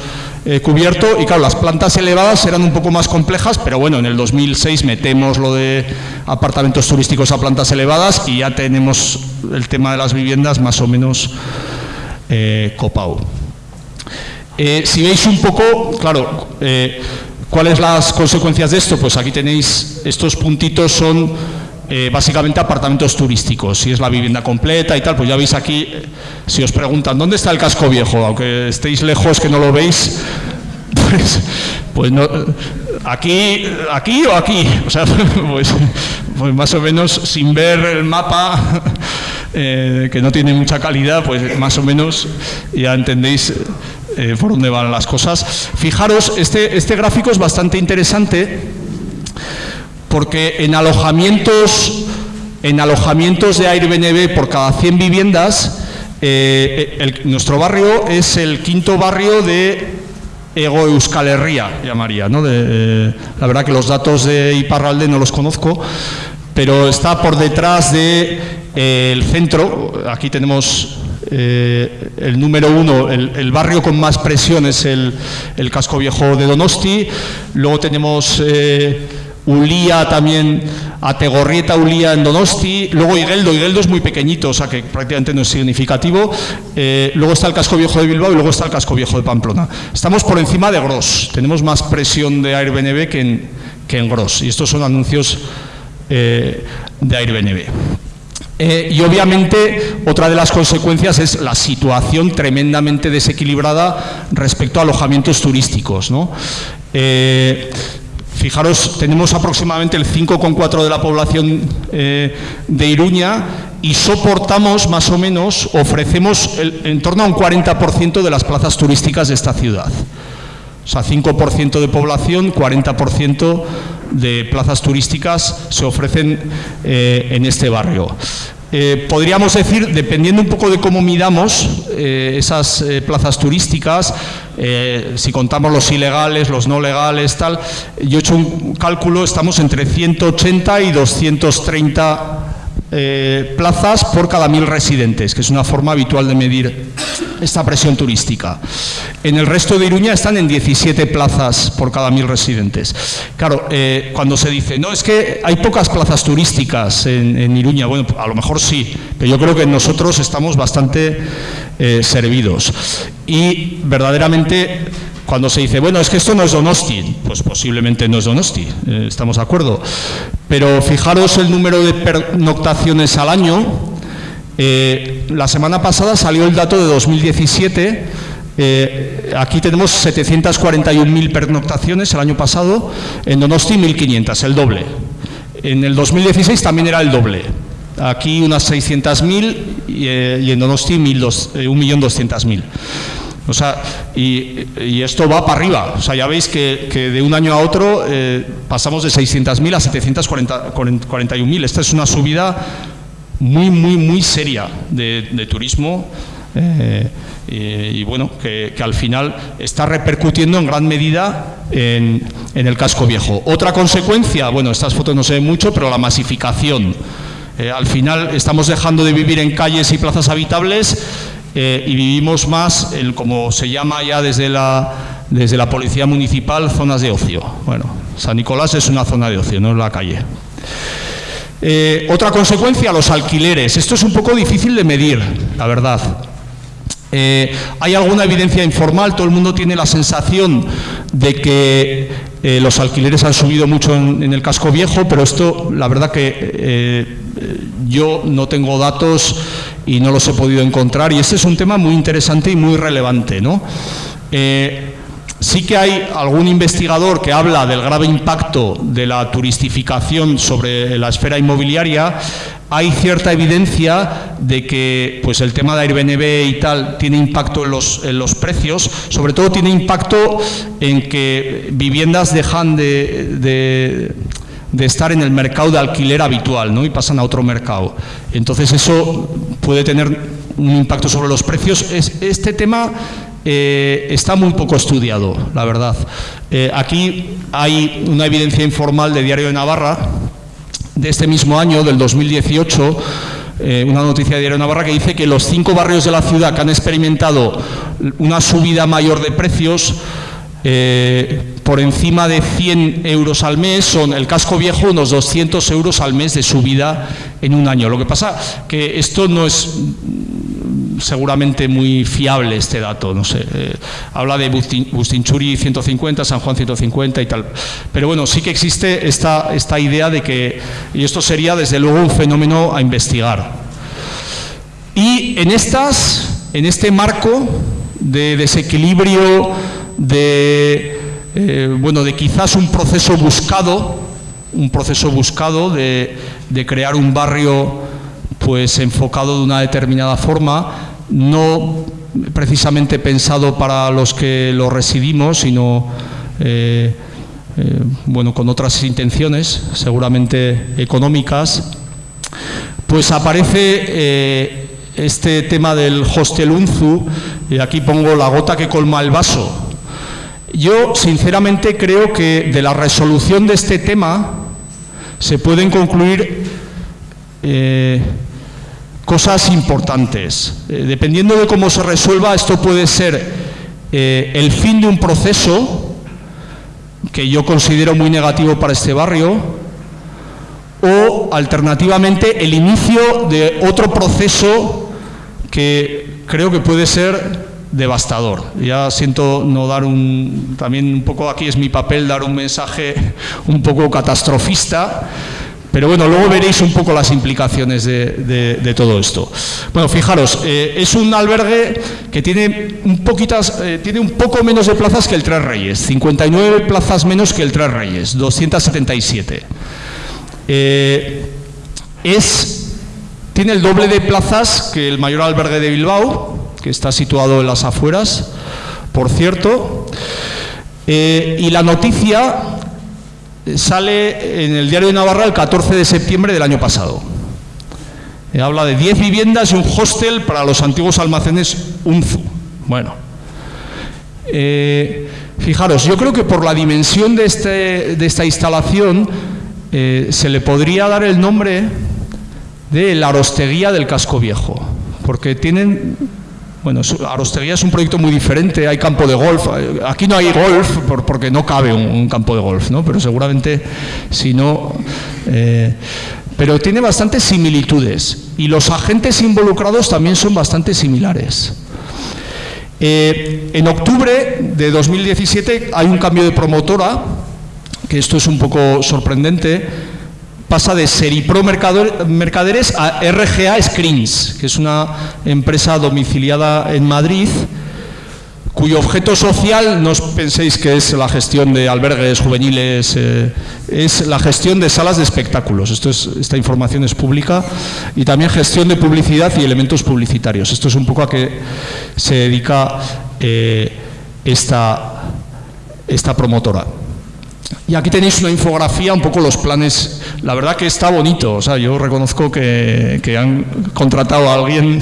eh, cubierto. Y claro, las plantas elevadas eran un poco más complejas, pero bueno, en el 2006 metemos lo de apartamentos turísticos a plantas elevadas y ya tenemos el tema de las viviendas más o menos eh, copado. Eh, si veis un poco, claro, eh, ¿cuáles las consecuencias de esto? Pues aquí tenéis, estos puntitos son eh, básicamente apartamentos turísticos, si es la vivienda completa y tal, pues ya veis aquí, si os preguntan, ¿dónde está el casco viejo? Aunque estéis lejos que no lo veis, [laughs] pues, pues no, aquí, aquí o aquí, o sea, [laughs] pues, pues más o menos sin ver el mapa, [laughs] que no tiene mucha calidad, pues más o menos ya entendéis eh, por dónde van las cosas. Fijaros, este, este gráfico es bastante interesante porque en alojamientos, en alojamientos de Airbnb por cada 100 viviendas, eh, nuestro barrio es el quinto barrio de Ego Euskal Herria, llamaría. ¿no? Eh, la verdad que los datos de Iparralde no los conozco, pero está por detrás del de, centro. Aquí tenemos eh, el número uno, el, barrio con más presión es el, casco viejo de Donosti. Luego tenemos eh, Ulía también, Ategorrieta, Ulía en Donosti. Luego Igueldo, Igueldo es muy pequeñito, o sea que prácticamente no es significativo. Eh, luego está el casco viejo de Bilbao y luego está el casco viejo de Pamplona. Estamos por encima de Gros. Tenemos más presión de Airbnb que en, que en Gros. Y estos son anuncios de Airbnb. Eh, y obviamente otra de las consecuencias es la situación tremendamente desequilibrada respecto a alojamientos turísticos. Eh, fijaros, tenemos aproximadamente el 5,4 de la población eh, de Iruña y soportamos más o menos, ofrecemos en torno a un 40% de las plazas turísticas de esta ciudad. O sea, 5% de población, 40% de plazas turísticas se ofrecen eh, en este barrio. Eh, podríamos decir, dependiendo un poco de cómo midamos eh, esas plazas turísticas, si contamos los ilegales, los no legales, tal, yo he hecho un cálculo, estamos entre 180 y 230 eh, plazas por cada mil residentes, que es una forma habitual de medir esta presión turística. En el resto de Iruña están en 17 plazas por cada mil residentes. Claro, eh, cuando se dice, no, es que hay pocas plazas turísticas en, Iruña, bueno, a lo mejor sí, pero yo creo que nosotros estamos bastante eh, servidos. Y verdaderamente cuando se dice, bueno, es que esto no es Donosti, pues posiblemente no es Donosti, eh, estamos de acuerdo. Pero fijaros el número de pernoctaciones al año. Eh, la semana pasada salió el dato de 2017. Eh, aquí tenemos 741.000 pernoctaciones el año pasado, en Donosti 1.500, el doble. En el 2016 también era el doble. Aquí unas 600.000 y, y en Donosti 1.200.000. O sea, y, esto va para arriba. O sea, ya veis que, de un año a otro eh, pasamos de 600.000 a 741.000. Esta es una subida muy, muy, muy seria de, turismo. Eh, y, bueno, que, al final está repercutiendo en gran medida en, el casco viejo. Otra consecuencia, bueno, estas fotos no se ven mucho, pero la masificación. Eh, al final estamos dejando de vivir en calles y plazas habitables eh, y vivimos más, en, como se llama ya desde la, desde la Policía Municipal, zonas de ocio. Bueno, San Nicolás es una zona de ocio, no es la calle. Eh, otra consecuencia, los alquileres. Esto es un poco difícil de medir, la verdad. Eh, hay alguna evidencia informal, todo el mundo tiene la sensación de que los alquileres han subido mucho en, el casco viejo, pero esto, la verdad que yo no tengo datos y no los he podido encontrar y este es un tema muy interesante y muy relevante. ¿no? Eh, sí que hay algún investigador que habla del grave impacto de la turistificación sobre la esfera inmobiliaria. Hay cierta evidencia de que pues, el tema de Airbnb y tal tiene impacto en los, en los precios, sobre todo tiene impacto en que viviendas dejan de de estar en el mercado de alquiler habitual ¿no? y pasan a otro mercado. Entonces eso puede tener un impacto sobre los precios. este tema eh, está muy poco estudiado, la verdad. Eh, aquí hay una evidencia informal de Diario de Navarra de este mismo año, del 2018, eh, una noticia de Diario de Navarra que dice que los cinco barrios de la ciudad que han experimentado una subida mayor de precios por encima de 100 euros al mes, son el casco viejo unos 200 euros al mes de subida en un año. Lo que pasa que esto no es seguramente muy fiable este dato, no sé, eh, habla de Bustinchuri 150, San Juan 150 y tal, pero bueno, sí que existe esta, esta idea de que, y esto sería desde luego un fenómeno a investigar. Y en estas, en este marco de desequilibrio de, eh, bueno, de quizás un proceso buscado, un proceso buscado de, crear un barrio pues enfocado de una determinada forma, no precisamente pensado para los que lo residimos, sino eh, eh, bueno, con otras intenciones, seguramente económicas, pues aparece este tema del hostel UNZU, y aquí pongo la gota que colma el vaso, yo, sinceramente, creo que de la resolución de este tema se pueden concluir eh, cosas importantes. Eh, dependiendo de cómo se resuelva, esto puede ser eh, el fin de un proceso que yo considero muy negativo para este barrio, o alternativamente el inicio de otro proceso que creo que puede ser devastador. Ya siento no dar un, también un poco aquí es mi papel dar un mensaje un poco catastrofista, pero bueno, luego veréis un poco las implicaciones de, todo esto. Bueno, fijaros, eh, es un albergue que tiene un, poquitas, eh, tiene un poco menos de plazas que el Tres Reyes, 59 plazas menos que el Tres Reyes, 277. Eh, es, tiene el doble de plazas que el mayor albergue de Bilbao, que está situado en las afueras, por cierto. Eh, y la noticia sale en el diario de Navarra el 14 de septiembre del año pasado. Eh, habla de 10 viviendas y un hostel para los antiguos almacenes UNZU. Bueno, eh, fijaros, yo creo que por la dimensión de, este, de esta instalación se le podría dar el nombre de la Arosteguía del Casco Viejo, porque tienen bueno, Arosteguía es un proyecto muy diferente, hay campo de golf, aquí no hay golf porque no cabe un, campo de golf, ¿no? pero seguramente si no... Eh, pero tiene bastantes similitudes y los agentes involucrados también son bastante similares. Eh, en octubre de 2017 hay un cambio de promotora, que esto es un poco sorprendente, pasa de Seripro Mercaderes a RGA Screens, que es una empresa domiciliada en Madrid, cuyo objeto social, no os penséis que es la gestión de albergues juveniles, eh, es la gestión de salas de espectáculos. Esto es, esta información es pública y también gestión de publicidad y elementos publicitarios. Esto es un poco a que se dedica eh, esta, esta promotora. Y aquí tenéis una infografía, un poco los planes. La verdad que está bonito. O sea, yo reconozco que, que han contratado a alguien.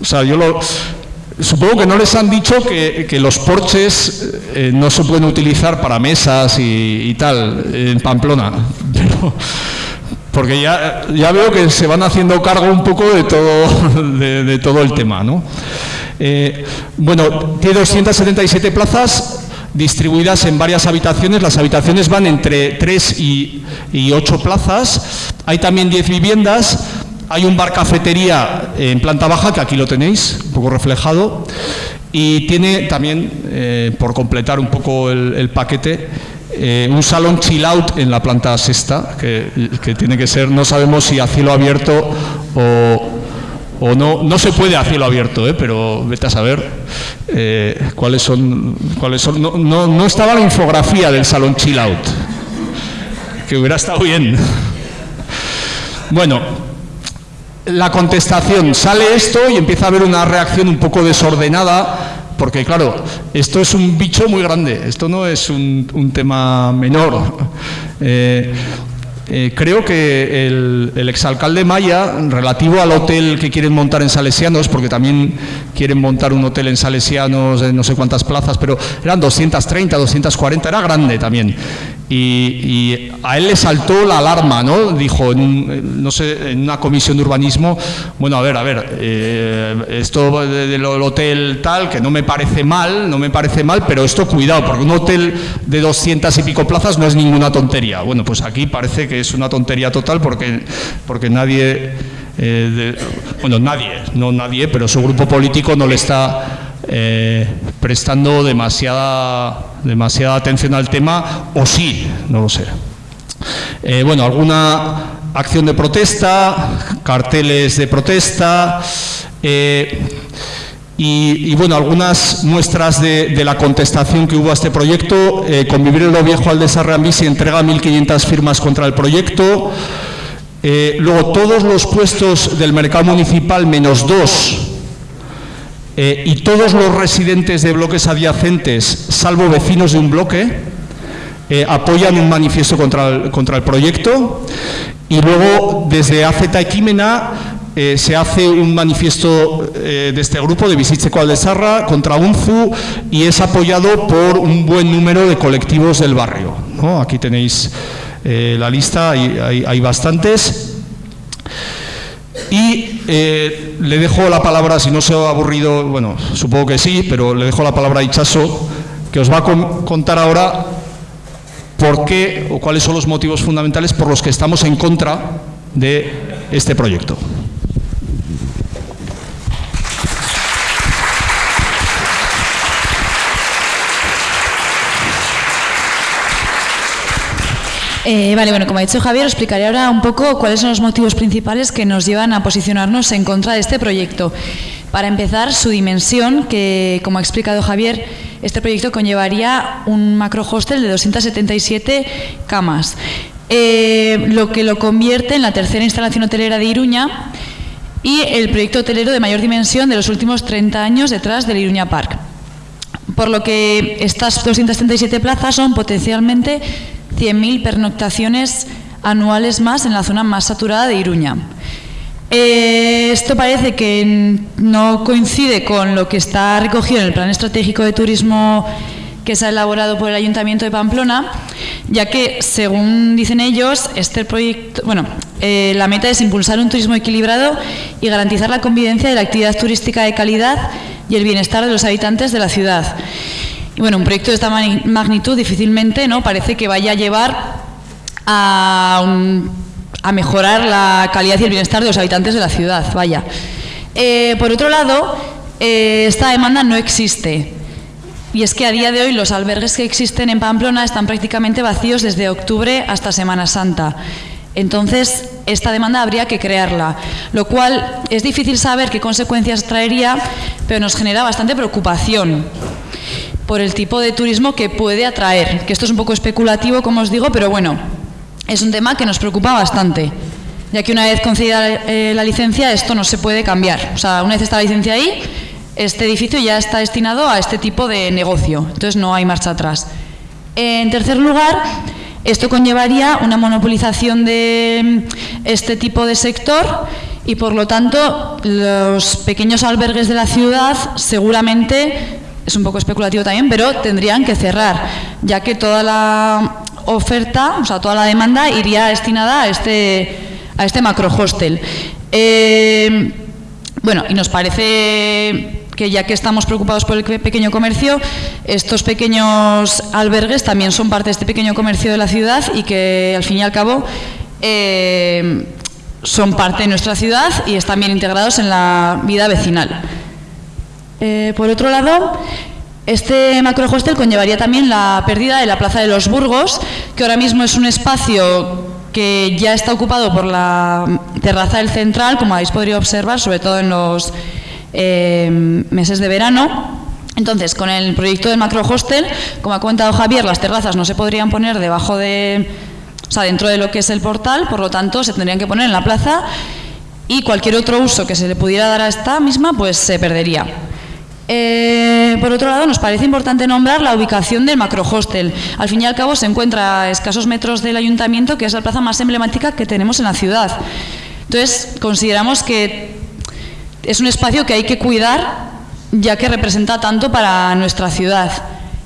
O sea, yo lo, Supongo que no les han dicho que, los porches eh, no se pueden utilizar para mesas y, tal en Pamplona, [laughs] porque ya, ya, veo que se van haciendo cargo un poco de todo, [laughs] de, todo el tema. ¿no? Eh, bueno, tiene 277 plazas distribuidas en varias habitaciones. Las habitaciones van entre 3 y, y 8 plazas. Hay también 10 viviendas hay un bar cafetería en planta baja, que aquí lo tenéis, un poco reflejado, y tiene también, eh, por completar un poco el, paquete, eh, un salón chill out en la planta sexta, que, tiene que ser, no sabemos si a cielo abierto o, no, no se puede a cielo abierto, ¿eh? pero vete a saber cuáles son, cuáles son. No, no, no estaba la infografía del salón chill out, que hubiera estado bien. Bueno, la contestación, sale esto y empieza a haber una reacción un poco desordenada, porque claro, esto es un bicho muy grande, esto no es un, tema menor. Eh, eh, creo que el, exalcalde Maya, relativo al hotel que quieren montar en Salesianos, porque también quieren montar un hotel en Salesianos en no sé cuántas plazas, pero eran 230, 240, era grande también. Y, a él le saltó la alarma, ¿no? Dijo, en, no sé, en una comisión de urbanismo, bueno, a ver, a ver, eh, esto del hotel tal, que no me parece mal, no me parece mal, pero esto cuidado, porque un hotel de 200 y pico plazas no es ninguna tontería. Bueno, pues aquí parece que es una tontería total porque, porque nadie, eh, bueno, nadie, no nadie, pero su grupo político no le está eh, prestando demasiada, demasiada atención al tema, o sí, no lo sé. Eh, bueno, alguna acción de protesta, carteles de protesta, eh, y, bueno, algunas muestras de, la contestación que hubo a este proyecto. Convivir en lo viejo al desarrollo se entrega 1.500 firmas contra el proyecto. luego, todos los puestos del mercado municipal, menos dos, eh, y todos los residentes de bloques adyacentes, salvo vecinos de un bloque, eh, apoyan un manifiesto contra el, proyecto y luego desde AZ Equimena eh, se hace un manifiesto de este grupo de Visitseco Aldesarra contra UNFU y es apoyado por un buen número de colectivos del barrio. Aquí tenéis la lista, hay, hay bastantes. Y eh, le dejo la palabra, si no se ha aburrido, bueno, supongo que sí, pero le dejo la palabra a Ichaso, que os va a contar ahora por qué o cuáles son los motivos fundamentales por los que estamos en contra de este proyecto. Eh, vale, bueno, como ha dicho Javier, explicaré ahora un poco cuáles son los motivos principales que nos llevan a posicionarnos en contra de este proyecto. Para empezar, su dimensión, que como ha explicado Javier, este proyecto conllevaría un macro hostel de 277 camas, eh, lo que lo convierte en la tercera instalación hotelera de Iruña y el proyecto hotelero de mayor dimensión de los últimos 30 años detrás del Iruña Park. Por lo que estas 277 plazas son potencialmente 100.000 pernoctaciones anuales más en la zona más saturada de Iruña. Eh, esto parece que no coincide con lo que está recogido en el Plan Estratégico de Turismo que se ha elaborado por el Ayuntamiento de Pamplona, ya que, según dicen ellos, este proyecto, bueno, eh, la meta es impulsar un turismo equilibrado y garantizar la convivencia de la actividad turística de calidad y el bienestar de los habitantes de la ciudad. Bueno, un proyecto de esta magnitud difícilmente ¿no? parece que vaya a llevar a, mejorar la calidad y el bienestar de los habitantes de la ciudad. Vaya. Eh, por otro lado, eh, esta demanda no existe. Y es que a día de hoy los albergues que existen en Pamplona están prácticamente vacíos desde octubre hasta Semana Santa. Entonces, esta demanda habría que crearla, lo cual es difícil saber qué consecuencias traería, pero nos genera bastante preocupación. Por el tipo de turismo que puede atraer, que esto es un poco especulativo, como os digo, pero bueno, es un tema que nos preocupa bastante, ya que una vez concedida eh, la licencia esto no se puede cambiar. O sea, una vez está la licencia ahí, este edificio ya está destinado a este tipo de negocio, entonces no hay marcha atrás. En tercer lugar, esto conllevaría una monopolización de este tipo de sector y por lo tanto los pequeños albergues de la ciudad seguramente, es un poco especulativo también, pero tendrían que cerrar, ya que toda la oferta, o sea, toda la demanda iría destinada a este, a este macro. Eh, bueno, y nos parece que ya que estamos preocupados por el pequeño comercio, estos pequeños albergues también son parte de este pequeño comercio de la ciudad y que al fin y al cabo eh, son parte de nuestra ciudad y están bien integrados en la vida vecinal. Eh, por otro lado, este macro hostel conllevaría también la pérdida de la Plaza de los Burgos, que ahora mismo es un espacio que ya está ocupado por la terraza del central, como habéis podido observar, sobre todo en los eh, meses de verano. Entonces, con el proyecto del macro hostel, como ha comentado Javier, las terrazas no se podrían poner debajo de, o sea, dentro de lo que es el portal, por lo tanto, se tendrían que poner en la plaza y cualquier otro uso que se le pudiera dar a esta misma, pues se perdería. Eh, por otro lado, nos parece importante nombrar la ubicación del macro hostel. Al fin y al cabo, se encuentra a escasos metros del ayuntamiento, que es la plaza más emblemática que tenemos en la ciudad. Entonces, consideramos que es un espacio que hay que cuidar ya que representa tanto para nuestra ciudad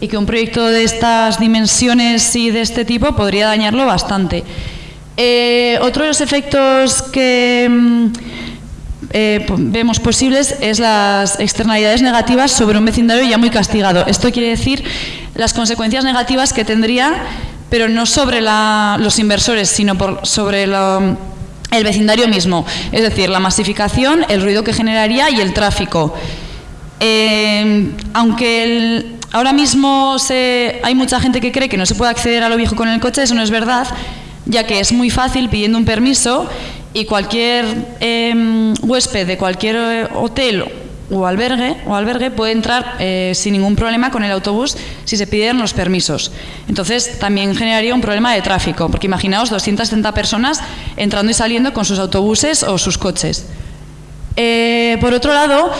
y que un proyecto de estas dimensiones y de este tipo podría dañarlo bastante. Eh, otro de los efectos que mm, eh, vemos posibles es las externalidades negativas sobre un vecindario ya muy castigado. Esto quiere decir las consecuencias negativas que tendría, pero no sobre los inversores, sino por, sobre el vecindario mismo, es decir, la masificación, el ruido que generaría y el tráfico. Eh, aunque ahora mismo hay mucha gente que cree que no se puede acceder a lo viejo con el coche, eso no es verdad, ya que es muy fácil pidiendo un permiso y cualquier em, huésped de cualquier eh, hotel o albergue, o albergue puede entrar eh, sin ningún problema con el autobús si se piden los permisos. Entonces también generaría un problema de tráfico, porque imaginaos 270 personas entrando y saliendo con sus autobuses o sus coches. Eh, por otro lado,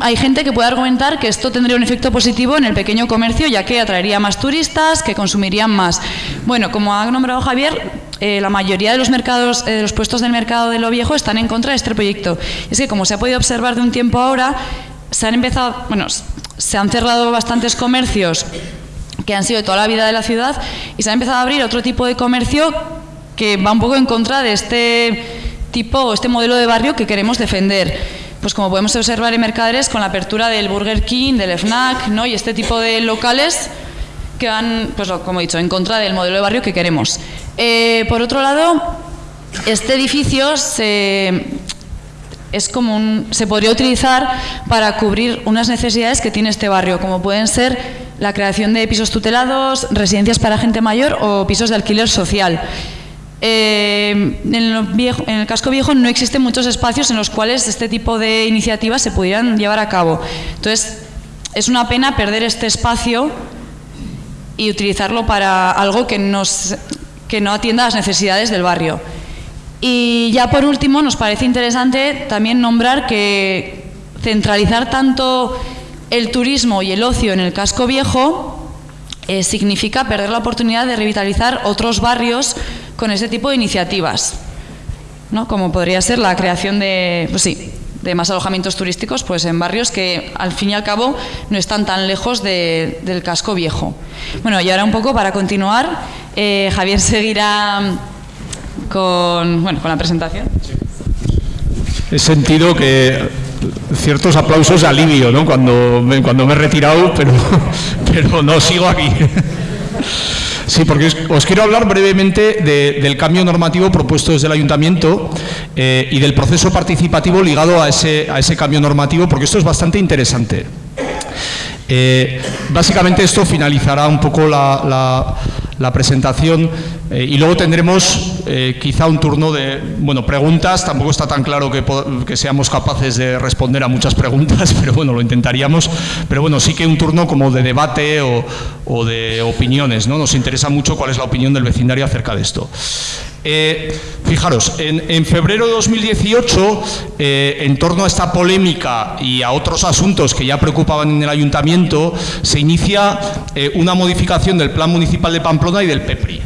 hay gente que puede argumentar que esto tendría un efecto positivo en el pequeño comercio, ya que atraería más turistas, que consumirían más. Bueno, como ha nombrado Javier, eh, la mayoría de los mercados, eh, de los puestos del mercado de lo viejo están en contra de este proyecto. Es que, como se ha podido observar de un tiempo ahora, se han empezado, bueno, se han cerrado bastantes comercios que han sido de toda la vida de la ciudad y se ha empezado a abrir otro tipo de comercio que va un poco en contra de este tipo, este modelo de barrio que queremos defender pues como podemos observar en Mercaderes, con la apertura del Burger King, del FNAC ¿no? y este tipo de locales que van, pues como he dicho, en contra del modelo de barrio que queremos. Eh, por otro lado, este edificio se, es como se podría utilizar para cubrir unas necesidades que tiene este barrio, como pueden ser la creación de pisos tutelados, residencias para gente mayor o pisos de alquiler social. Eh, en, el casco viejo no existen muchos espacios en los cuales este tipo de iniciativas se pudieran llevar a cabo. Entonces, es una pena perder este espacio y utilizarlo para algo que, nos, que no atienda las necesidades del barrio. Y ya por último, nos parece interesante también nombrar que centralizar tanto el turismo y el ocio en el casco viejo eh, significa perder la oportunidad de revitalizar otros barrios con ese tipo de iniciativas, ¿no? como podría ser la creación de, pues sí, de más alojamientos turísticos pues en barrios que al fin y al cabo no están tan lejos del casco viejo. Bueno, y ahora un poco para continuar, eh, Javier seguirá con, bueno, con la presentación. He sentido que ciertos aplausos de alivio ¿no? cuando, cuando me he retirado, pero, [laughs] pero no sigo aquí. Sí, porque os quiero hablar brevemente del cambio normativo propuesto desde el Ayuntamiento eh, y del proceso participativo ligado a ese, a ese cambio normativo, porque esto es bastante interesante. Eh, básicamente esto finalizará un poco la, la presentación eh, y luego tendremos eh, quizá un turno de bueno, preguntas. Tampoco está tan claro que, que, seamos capaces de responder a muchas preguntas, [laughs] pero bueno, lo intentaríamos. Pero bueno, sí que un turno como de debate o, o de opiniones. ¿no? Nos interesa mucho cuál es la opinión del vecindario acerca de esto. Eh, fijaros, en, febrero de 2018, eh, en torno a esta polémica y a otros asuntos que ya preocupaban en el ayuntamiento, se inicia eh, una modificación del Plan Municipal de Pamplona y del PEPRI,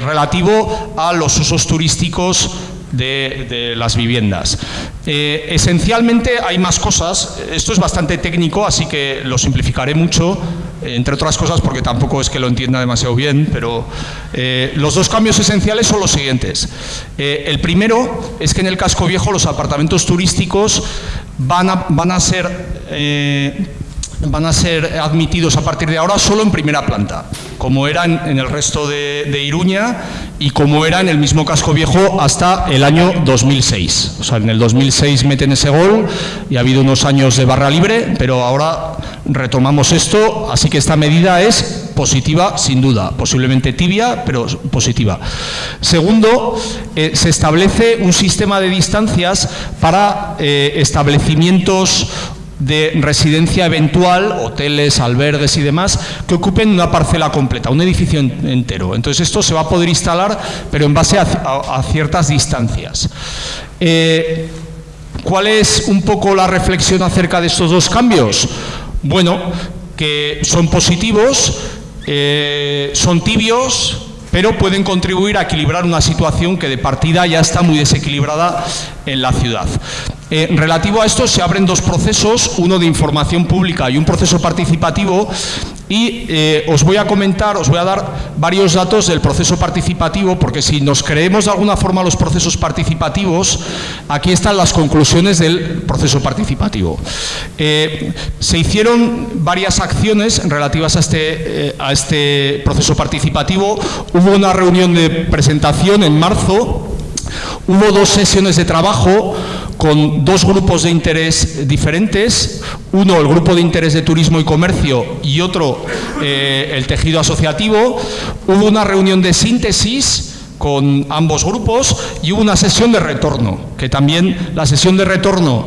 relativo a los usos turísticos de, las viviendas. esencialmente hay más cosas, esto es bastante técnico, así que lo simplificaré mucho, entre otras cosas porque tampoco es que lo entienda demasiado bien, pero eh, los dos cambios esenciales son los siguientes. Eh, el primero es que en el casco viejo los apartamentos turísticos van a, van a ser... Van a ser admitidos a partir de ahora solo en primera planta, como eran en el resto de, de, Iruña y como era en el mismo casco viejo hasta el año 2006. O sea, en el 2006 meten ese gol y ha habido unos años de barra libre, pero ahora retomamos esto, así que esta medida es positiva sin duda, posiblemente tibia, pero positiva. Segundo, eh, se establece un sistema de distancias para eh, establecimientos de residencia eventual, hoteles, albergues y demás, que ocupen una parcela completa, un edificio entero. Entonces esto se va a poder instalar, pero en base a, ciertas distancias. Eh, ¿Cuál es un poco la reflexión acerca de estos dos cambios? Bueno, que son positivos, eh, son tibios, pero pueden contribuir a equilibrar una situación que de partida ya está muy desequilibrada en la ciudad. Eh, relativo a esto se abren dos procesos, uno de información pública y un proceso participativo y eh, os voy a comentar, os voy a dar varios datos del proceso participativo porque si nos creemos de alguna forma los procesos participativos, aquí están las conclusiones del proceso participativo. Eh, se hicieron varias acciones relativas a este, a este proceso participativo. Hubo una reunión de presentación en marzo, hubo dos sesiones de trabajo, con dos grupos de interés diferentes, uno el grupo de interés de turismo y comercio y otro eh, el tejido asociativo. Hubo una reunión de síntesis con ambos grupos y hubo una sesión de retorno, que también la sesión de retorno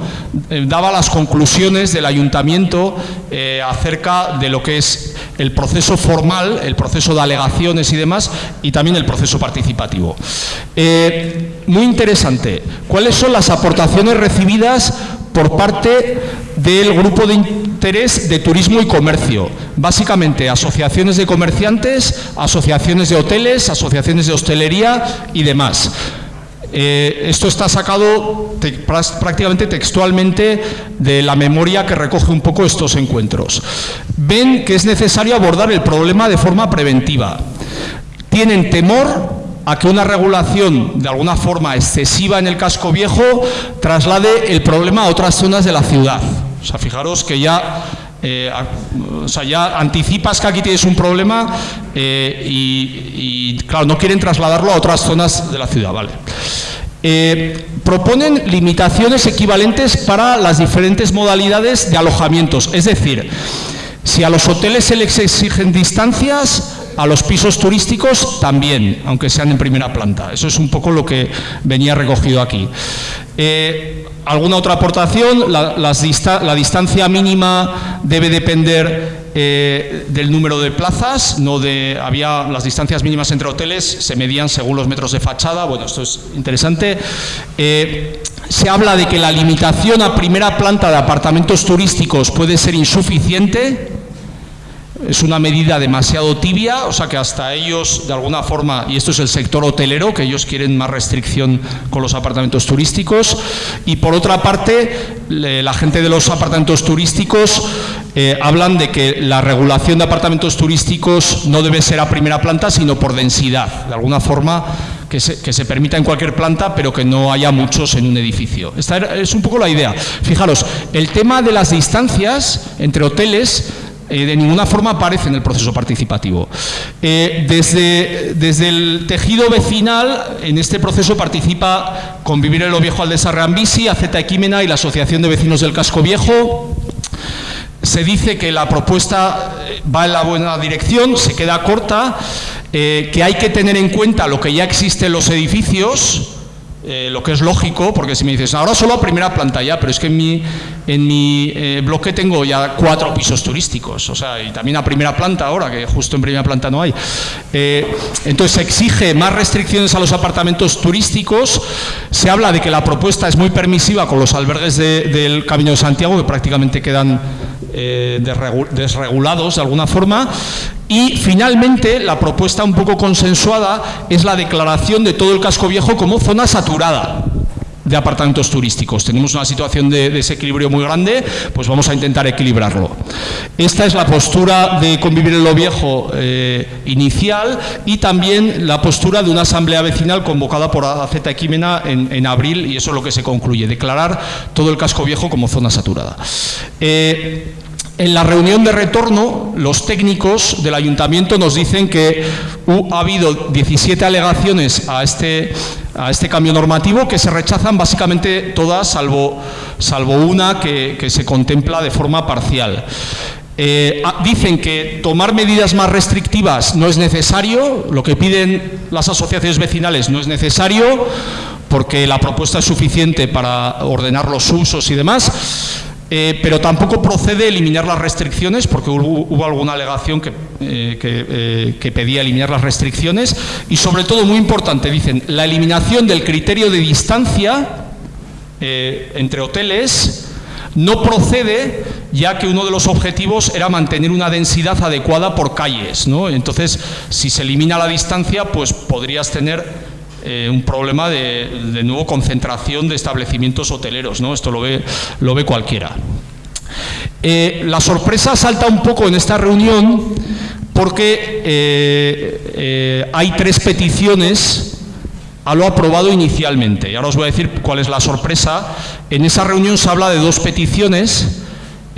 eh, daba las conclusiones del ayuntamiento eh, acerca de lo que es el proceso formal, el proceso de alegaciones y demás, y también el proceso participativo. Eh, muy interesante, ¿cuáles son las aportaciones recibidas por parte del grupo de interés de turismo y comercio. Básicamente, asociaciones de comerciantes, asociaciones de hoteles, asociaciones de hostelería y demás. Eh, esto está sacado prácticamente textualmente de la memoria que recoge un poco estos encuentros. Ven que es necesario abordar el problema de forma preventiva. Tienen temor a que una regulación de alguna forma excesiva en el casco viejo traslade el problema a otras zonas de la ciudad. O sea, fijaros que ya, eh, o sea, ya anticipas que aquí tienes un problema eh, y, claro, no quieren trasladarlo a otras zonas de la ciudad, ¿vale? Eh, proponen limitaciones equivalentes para las diferentes modalidades de alojamientos, es decir, si a los hoteles se les exigen distancias, a los pisos turísticos también, aunque sean en primera planta. Eso es un poco lo que venía recogido aquí. ¿Alguna otra aportación? La, distancia mínima debe depender eh, del número de plazas, no de, había las distancias mínimas entre hoteles, se medían según los metros de fachada, bueno, esto es interesante. Eh, se habla de que la limitación a primera planta de apartamentos turísticos puede ser insuficiente, es una medida demasiado tibia, o sea que hasta ellos, de alguna forma, y esto es el sector hotelero, que ellos quieren más restricción con los apartamentos turísticos, y por otra parte, la gente de los apartamentos turísticos eh, hablan de que la regulación de apartamentos turísticos no debe ser a primera planta, sino por densidad, de alguna forma que se, que se, permita en cualquier planta, pero que no haya muchos en un edificio. Esta es un poco la idea. Fijaros, el tema de las distancias entre hoteles eh, de ninguna forma aparece en el proceso participativo. Eh, desde, desde, el tejido vecinal, en este proceso participa Convivir en lo Viejo al Desarreambisi, AZ Equímena y la Asociación de Vecinos del Casco Viejo. Se dice que la propuesta eh, va en la buena dirección, se queda corta. que hay que tener en cuenta lo que ya existe en los edificios, eh, lo que es lógico, porque si me dices, ahora solo a primera planta ya, pero es que en mi, en mi eh, bloque tengo ya cuatro pisos turísticos, o sea, y también a primera planta ahora, que justo en primera planta no hay. Eh, entonces se exige más restricciones a los apartamentos turísticos, se habla de que la propuesta es muy permisiva con los albergues del Camino de Santiago, que prácticamente quedan desregulados de alguna forma, y finalmente, la propuesta un poco consensuada es la declaración de todo el casco viejo como zona saturada de apartamentos turísticos. Tenemos una situación de desequilibrio muy grande, pues vamos a intentar equilibrarlo. Esta es la postura de convivir en lo viejo eh, inicial y también la postura de una asamblea vecinal convocada por AZ Equimena en, abril y eso es lo que se concluye, declarar todo el casco viejo como zona saturada. Eh, en la reunión de retorno, los técnicos del ayuntamiento nos dicen que ha habido 17 alegaciones a este, a este cambio normativo que se rechazan básicamente todas, salvo, salvo una que, se contempla de forma parcial. Eh, ah, dicen que tomar medidas más restrictivas no es necesario, lo que piden las asociaciones vecinales no es necesario, porque la propuesta es suficiente para ordenar los usos y demás. Eh, pero tampoco procede eliminar las restricciones, porque hubo, alguna alegación que, eh, eh, que, pedía eliminar las restricciones, y sobre todo, muy importante, dicen, la eliminación del criterio de distancia entre hoteles no procede, ya que uno de los objetivos era mantener una densidad adecuada por calles. ¿no? Entonces, si se elimina la distancia, pues podrías tener eh, un problema de, nuevo concentración de establecimientos hoteleros, ¿no? Esto lo ve, lo ve cualquiera. Eh, la sorpresa salta un poco en esta reunión porque eh, hay tres peticiones a lo aprobado inicialmente. Y ahora os voy a decir cuál es la sorpresa. En esa reunión se habla de dos peticiones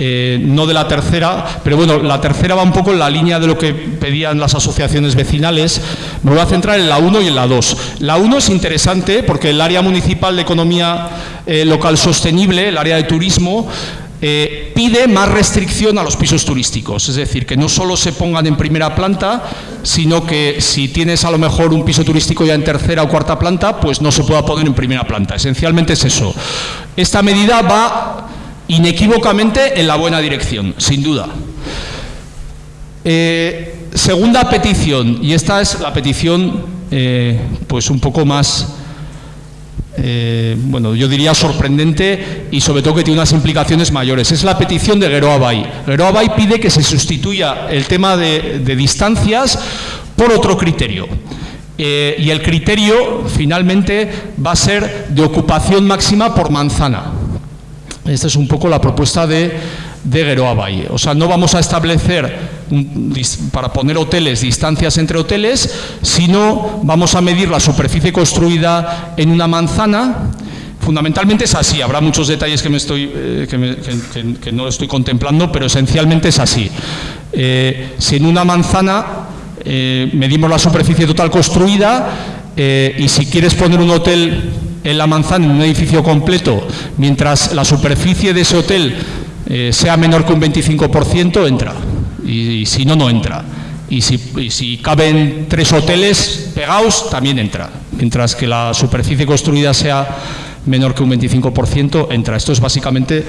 eh, no de la tercera, pero bueno, la tercera va un poco en la línea de lo que pedían las asociaciones vecinales. Me voy a centrar en la 1 y en la 2. La 1 es interesante porque el área municipal de economía eh, local sostenible, el área de turismo, eh, pide más restricción a los pisos turísticos, es decir, que no solo se pongan en primera planta, sino que si tienes a lo mejor un piso turístico ya en tercera o cuarta planta, pues no se pueda poner en primera planta. Esencialmente es eso. Esta medida va inequívocamente en la buena dirección, sin duda. Eh, segunda petición, y esta es la petición eh, pues un poco más, eh, bueno, yo diría sorprendente y sobre todo que tiene unas implicaciones mayores. Es la petición de Geroa Bay. Bay pide que se sustituya el tema de distancias por otro criterio. y el criterio finalmente va a ser de ocupación máxima por manzana. Esta es un poco la propuesta de, de Geroa Valle. O sea, no vamos a establecer para poner hoteles distancias entre hoteles, sino vamos a medir la superficie construida en una manzana. Fundamentalmente es así, habrá muchos detalles que, me estoy, eh, que, no estoy contemplando, pero esencialmente es así. Eh, si en una manzana eh, medimos la superficie total construida y si quieres poner un hotel en la manzana en un edificio completo, mientras la superficie de ese hotel eh, sea menor que un 25%, entra. Y, si no, no entra. Y si, caben tres hoteles pegados, también entra. Mientras que la superficie construida sea menor que un 25%, entra. Esto es básicamente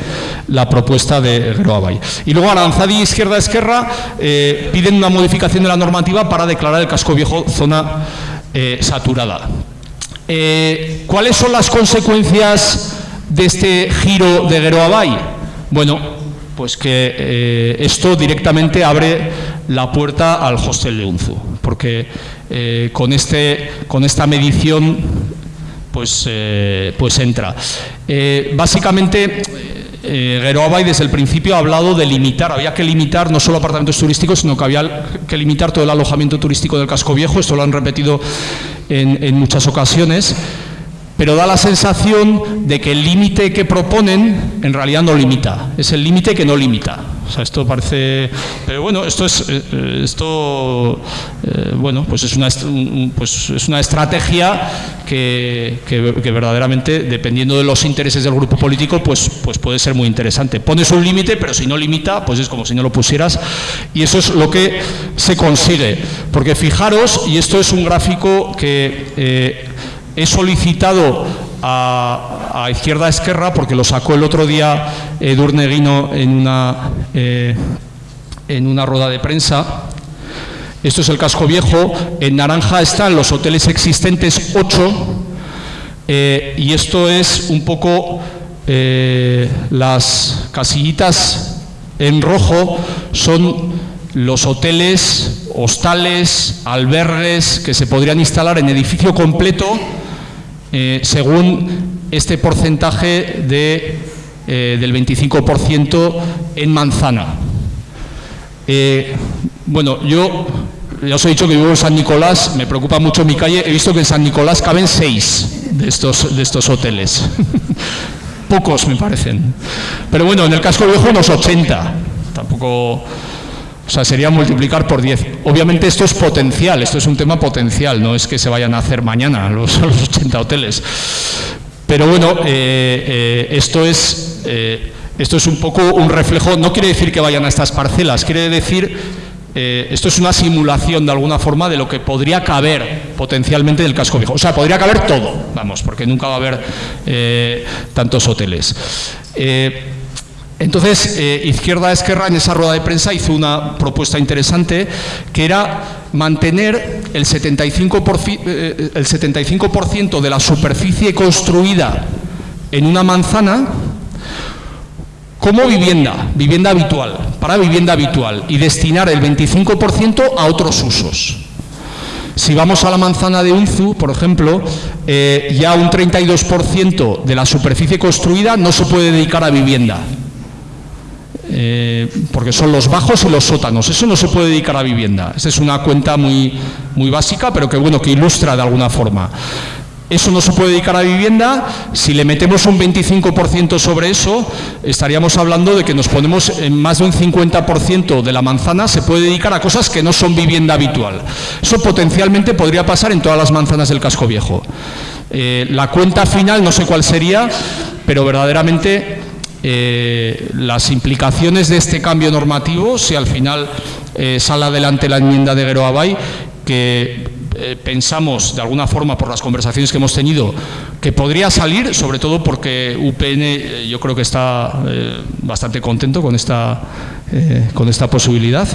la propuesta de Groabay. Y luego Aranzadi Izquierda Esquerra eh, piden una modificación de la normativa para declarar el casco viejo zona eh, saturada. Eh, ¿Cuáles son las consecuencias de este giro de Geroabay? Bueno, pues que eh, esto directamente abre la puerta al hostel de Unzu, porque eh, con, este, con esta medición pues, pues entra. básicamente, eh, desde el principio ha hablado de limitar, había que limitar no solo apartamentos turísticos, sino que había que limitar todo el alojamiento turístico del casco viejo, esto lo han repetido en, muchas ocasiones, pero da la sensación de que el límite que proponen en realidad no limita, es el límite que no limita. O sea, esto parece... Pero bueno, esto es, eh, esto, eh, bueno, pues es, una, pues es una estrategia que, que, verdaderamente, dependiendo de los intereses del grupo político, pues, pues puede ser muy interesante. Pones un límite, pero si no limita, pues es como si no lo pusieras. Y eso es lo que se consigue. Porque fijaros, y esto es un gráfico que eh, he solicitado a, Izquierda Esquerra, porque lo sacó el otro día Edurneguino en una, eh, en una rueda de prensa. Esto es el casco viejo. En naranja están los hoteles existentes, 8. Eh, y esto es un poco eh, las casillitas en rojo, son los hoteles, hostales, albergues que se podrían instalar en edificio completo eh, según este porcentaje de, eh, del 25% en manzana. Eh, bueno, yo ya os he dicho que vivo en San Nicolás, me preocupa mucho mi calle, he visto que en San Nicolás caben seis de estos, de estos hoteles. [laughs] Pocos me parecen. Pero bueno, en el casco viejo unos 80. Tampoco... O sea, sería multiplicar por 10. Obviamente esto es potencial, esto es un tema potencial, no es que se vayan a hacer mañana [laughs] los, los 80 hoteles. Pero bueno, eh, eh, esto, es, eh, esto es un poco un reflejo, no quiere decir que vayan a estas parcelas, quiere decir, esto es una simulación de alguna forma de lo que podría caber potencialmente del casco viejo. O sea, podría caber todo, vamos, porque nunca va a haber tantos hoteles. Entonces, eh, Izquierda Esquerra en esa rueda de prensa hizo una propuesta interesante que era mantener el 75%, eh, el 75 de la superficie construida en una manzana como vivienda, vivienda habitual, para vivienda habitual y destinar el 25% a otros usos. Si vamos a la manzana de Unzu, por ejemplo, eh, ya un 32% de la superficie construida no se puede dedicar a vivienda, eh, porque son los bajos y los sótanos. Eso no se puede dedicar a vivienda. Esta es una cuenta muy, muy básica, pero que bueno, que ilustra de alguna forma. Eso no se puede dedicar a vivienda. Si le metemos un 25% sobre eso, estaríamos hablando de que nos ponemos en más de un 50% de la manzana se puede dedicar a cosas que no son vivienda habitual. Eso potencialmente podría pasar en todas las manzanas del casco viejo. Eh, la cuenta final no sé cuál sería, pero verdaderamente eh, las implicaciones de este cambio normativo, si al final eh, sale adelante la enmienda de Guero Abay, que eh, pensamos de alguna forma por las conversaciones que hemos tenido que podría salir, sobre todo porque UPN yo creo que está bastante contento con esta, con esta posibilidad.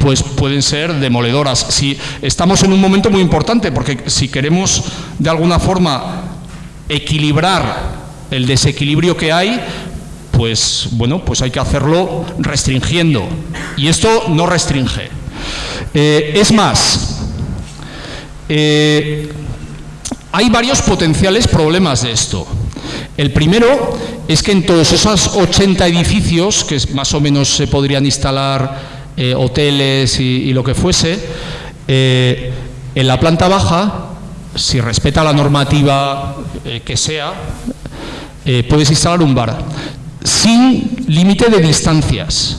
pues pueden ser demoledoras. Si estamos en un momento muy importante, porque si queremos de alguna forma equilibrar el desequilibrio que hay, pues bueno, pues hay que hacerlo restringiendo. Y esto no restringe. Eh, es más, eh, hay varios potenciales problemas de esto. El primero es que en todos esos 80 edificios, que más o menos se podrían instalar eh, hoteles y, lo que fuese, en la planta baja, si respeta la normativa que sea, eh, puedes instalar un bar sin límite de distancias.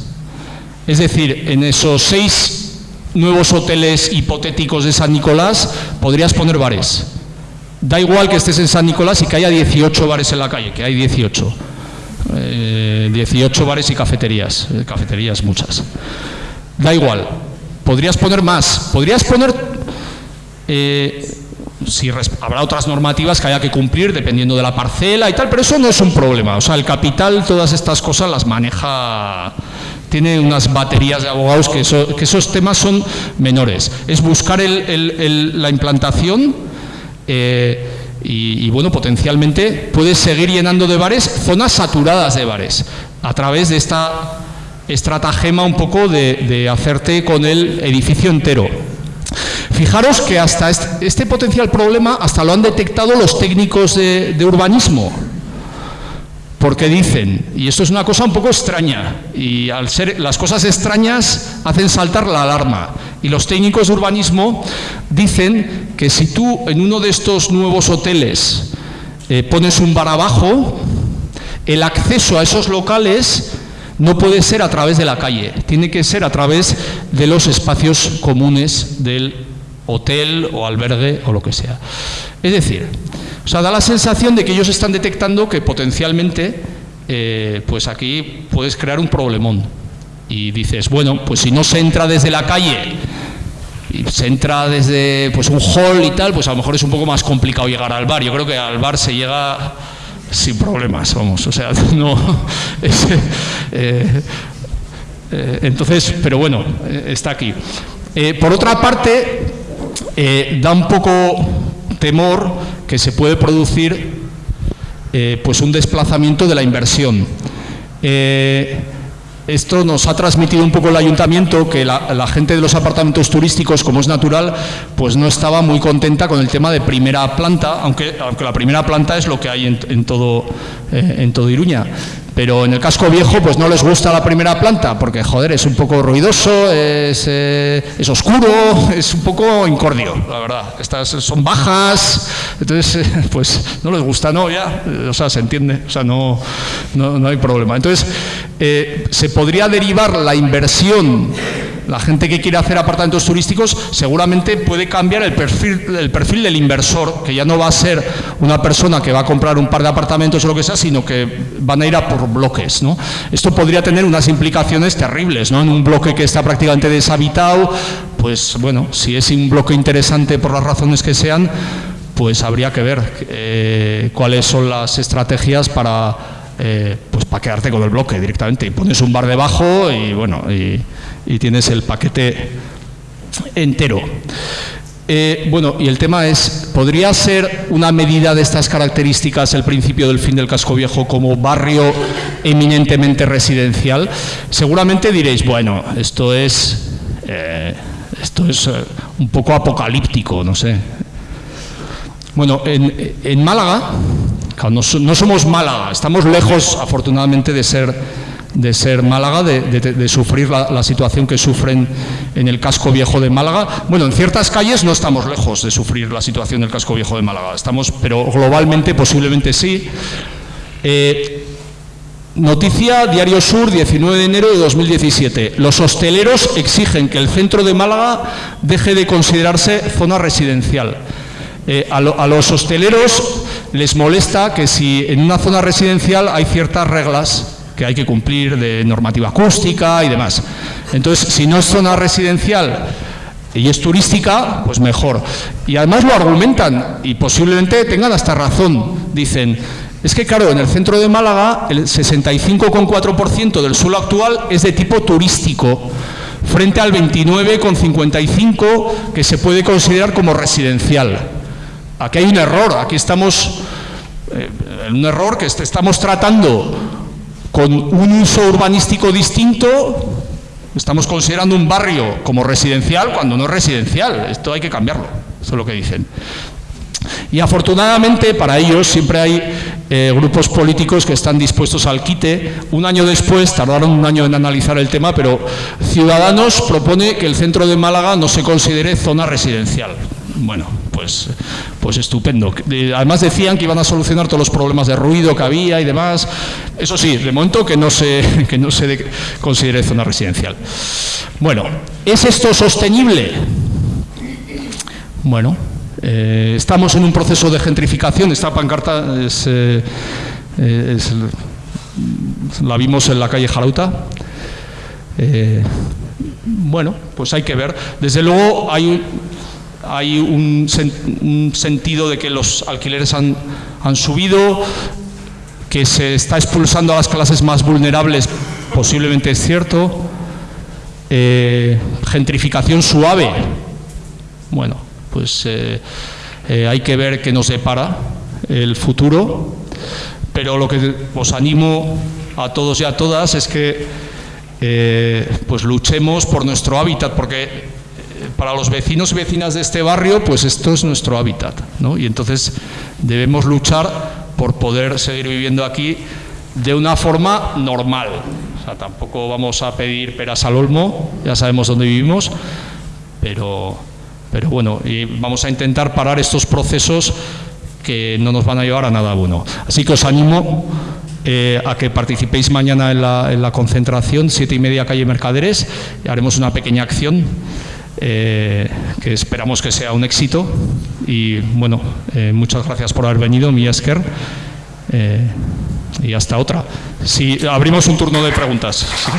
Es decir, en esos seis nuevos hoteles hipotéticos de San Nicolás podrías poner bares. Da igual que estés en San Nicolás y que haya 18 bares en la calle, que hay 18. 18 eh, bares y cafeterías, eh, cafeterías muchas. Da igual, podrías poner más, podrías poner si habrá otras normativas que haya que cumplir dependiendo de la parcela y tal, pero eso no es un problema. O sea, el capital, todas estas cosas las maneja, tiene unas baterías de abogados que, esos temas son menores. Es buscar la implantación eh, y, bueno, potencialmente puedes seguir llenando de bares zonas saturadas de bares a través de esta estratagema un poco de hacerte con el edificio entero. Fijaros que hasta este, potencial problema hasta lo han detectado los técnicos de, urbanismo, porque dicen, y esto es una cosa un poco extraña, y al ser las cosas extrañas hacen saltar la alarma, y los técnicos de urbanismo dicen que si tú en uno de estos nuevos hoteles eh, pones un bar abajo, el acceso a esos locales no puede ser a través de la calle, tiene que ser a través de los espacios comunes del hotel o albergue o lo que sea. Es decir, o sea, da la sensación de que ellos están detectando que potencialmente, eh, pues aquí puedes crear un problemón. Y dices, bueno, pues si no se entra desde la calle se entra desde pues un hall y tal, pues a lo mejor es un poco más complicado llegar al bar. Yo creo que al bar se llega sin problemas, vamos, o sea, [laughs] no... Eh, eh, entonces, pero bueno, está aquí. por otra parte, da un poco temor que se puede producir eh, pues un desplazamiento de la inversión. Esto nos ha transmitido un poco el ayuntamiento que la, gente de los apartamentos turísticos, como es natural, pues no estaba muy contenta con el tema de primera planta, aunque, aunque la primera planta es lo que hay en, todo, eh, en todo Iruña pero en el casco viejo pues no les gusta la primera planta porque joder es un poco ruidoso, es, eh, oscuro, [laughs] es un poco incordio, la verdad. Estas son bajas, entonces eh, [laughs] pues no les gusta, no, ya, o sea, se entiende, o sea, no, no, hay problema. Entonces, eh, se podría derivar la inversión la gente que quiere hacer apartamentos turísticos seguramente puede cambiar el perfil, el perfil del inversor, que ya no va a ser una persona que va a comprar un par de apartamentos o lo que sea, sino que van a ir a por bloques. ¿no? Esto podría tener unas implicaciones terribles. ¿no? En un bloque que está prácticamente deshabitado, pues bueno, si es un bloque interesante por las razones que sean, pues habría que ver eh, cuáles son las estrategias para, eh, pues para quedarte con el bloque directamente. Y pones un bar debajo y bueno, y, tienes el paquete entero. Eh, bueno, y el tema es, ¿podría ser una medida de estas características el principio del fin del casco viejo como barrio eminentemente residencial? Seguramente diréis, bueno, esto es, eh, esto es un poco apocalíptico, no sé. Bueno, en, Málaga, no somos Málaga, estamos lejos afortunadamente de ser de ser Málaga, de, sufrir la, situación que sufren en el casco viejo de Málaga. Bueno, en ciertas calles no estamos lejos de sufrir la situación del casco viejo de Málaga, estamos, pero globalmente posiblemente sí. Eh, noticia Diario Sur, 19 de enero de 2017. Los hosteleros exigen que el centro de Málaga deje de considerarse zona residencial. Eh, a, a, los hosteleros les molesta que si en una zona residencial hay ciertas reglas que hay que cumplir de normativa acústica y demás. Entonces, si no es zona residencial y es turística, pues mejor. Y además lo argumentan y posiblemente tengan hasta razón. Dicen, es que claro, en el centro de Málaga el 65,4% del suelo actual es de tipo turístico, frente al 29,55% que se puede considerar como residencial. Aquí hay un error, aquí estamos, eh, un error que estamos tratando con un uso urbanístico distinto, estamos considerando un barrio como residencial cuando no es residencial. Esto hay que cambiarlo, eso es lo que dicen. Y afortunadamente para ellos siempre hay eh, grupos políticos que están dispuestos al quite. Un año después, tardaron un año en analizar el tema, pero Ciudadanos propone que el centro de Málaga no se considere zona residencial. Bueno, pues, pues estupendo. Además decían que iban a solucionar todos los problemas de ruido que había y demás. Eso sí, de momento que no se, [laughs] que no se considere zona residencial. Bueno, ¿es esto sostenible? Bueno, eh, estamos en un proceso de gentrificación. Esta pancarta es, eh, la vimos en la calle Jarauta. Eh, bueno, pues hay que ver. Desde luego hay hay un, sentido de que los alquileres han, subido, que se está expulsando a las clases más vulnerables, posiblemente es cierto. Eh, gentrificación suave. Bueno, pues eh, eh, hay que ver qué nos depara el futuro, pero lo que os animo a todos y a todas es que pues luchemos por nuestro hábitat, porque para los vecinos y vecinas de este barrio, pues esto es nuestro hábitat, ¿no? Y entonces debemos luchar por poder seguir viviendo aquí de una forma normal. O sea, tampoco vamos a pedir peras al olmo, ya sabemos dónde vivimos, pero, pero bueno, y vamos a intentar parar estos procesos que no nos van a llevar a nada bueno. Así que os animo eh, a que participéis mañana en la, en la, concentración, siete y media calle Mercaderes. Haremos una pequeña acción eh, que esperamos que sea un éxito. Y bueno, eh, muchas gracias por haber venido, mi Esker. y hasta otra. Si abrimos un turno de preguntas. Si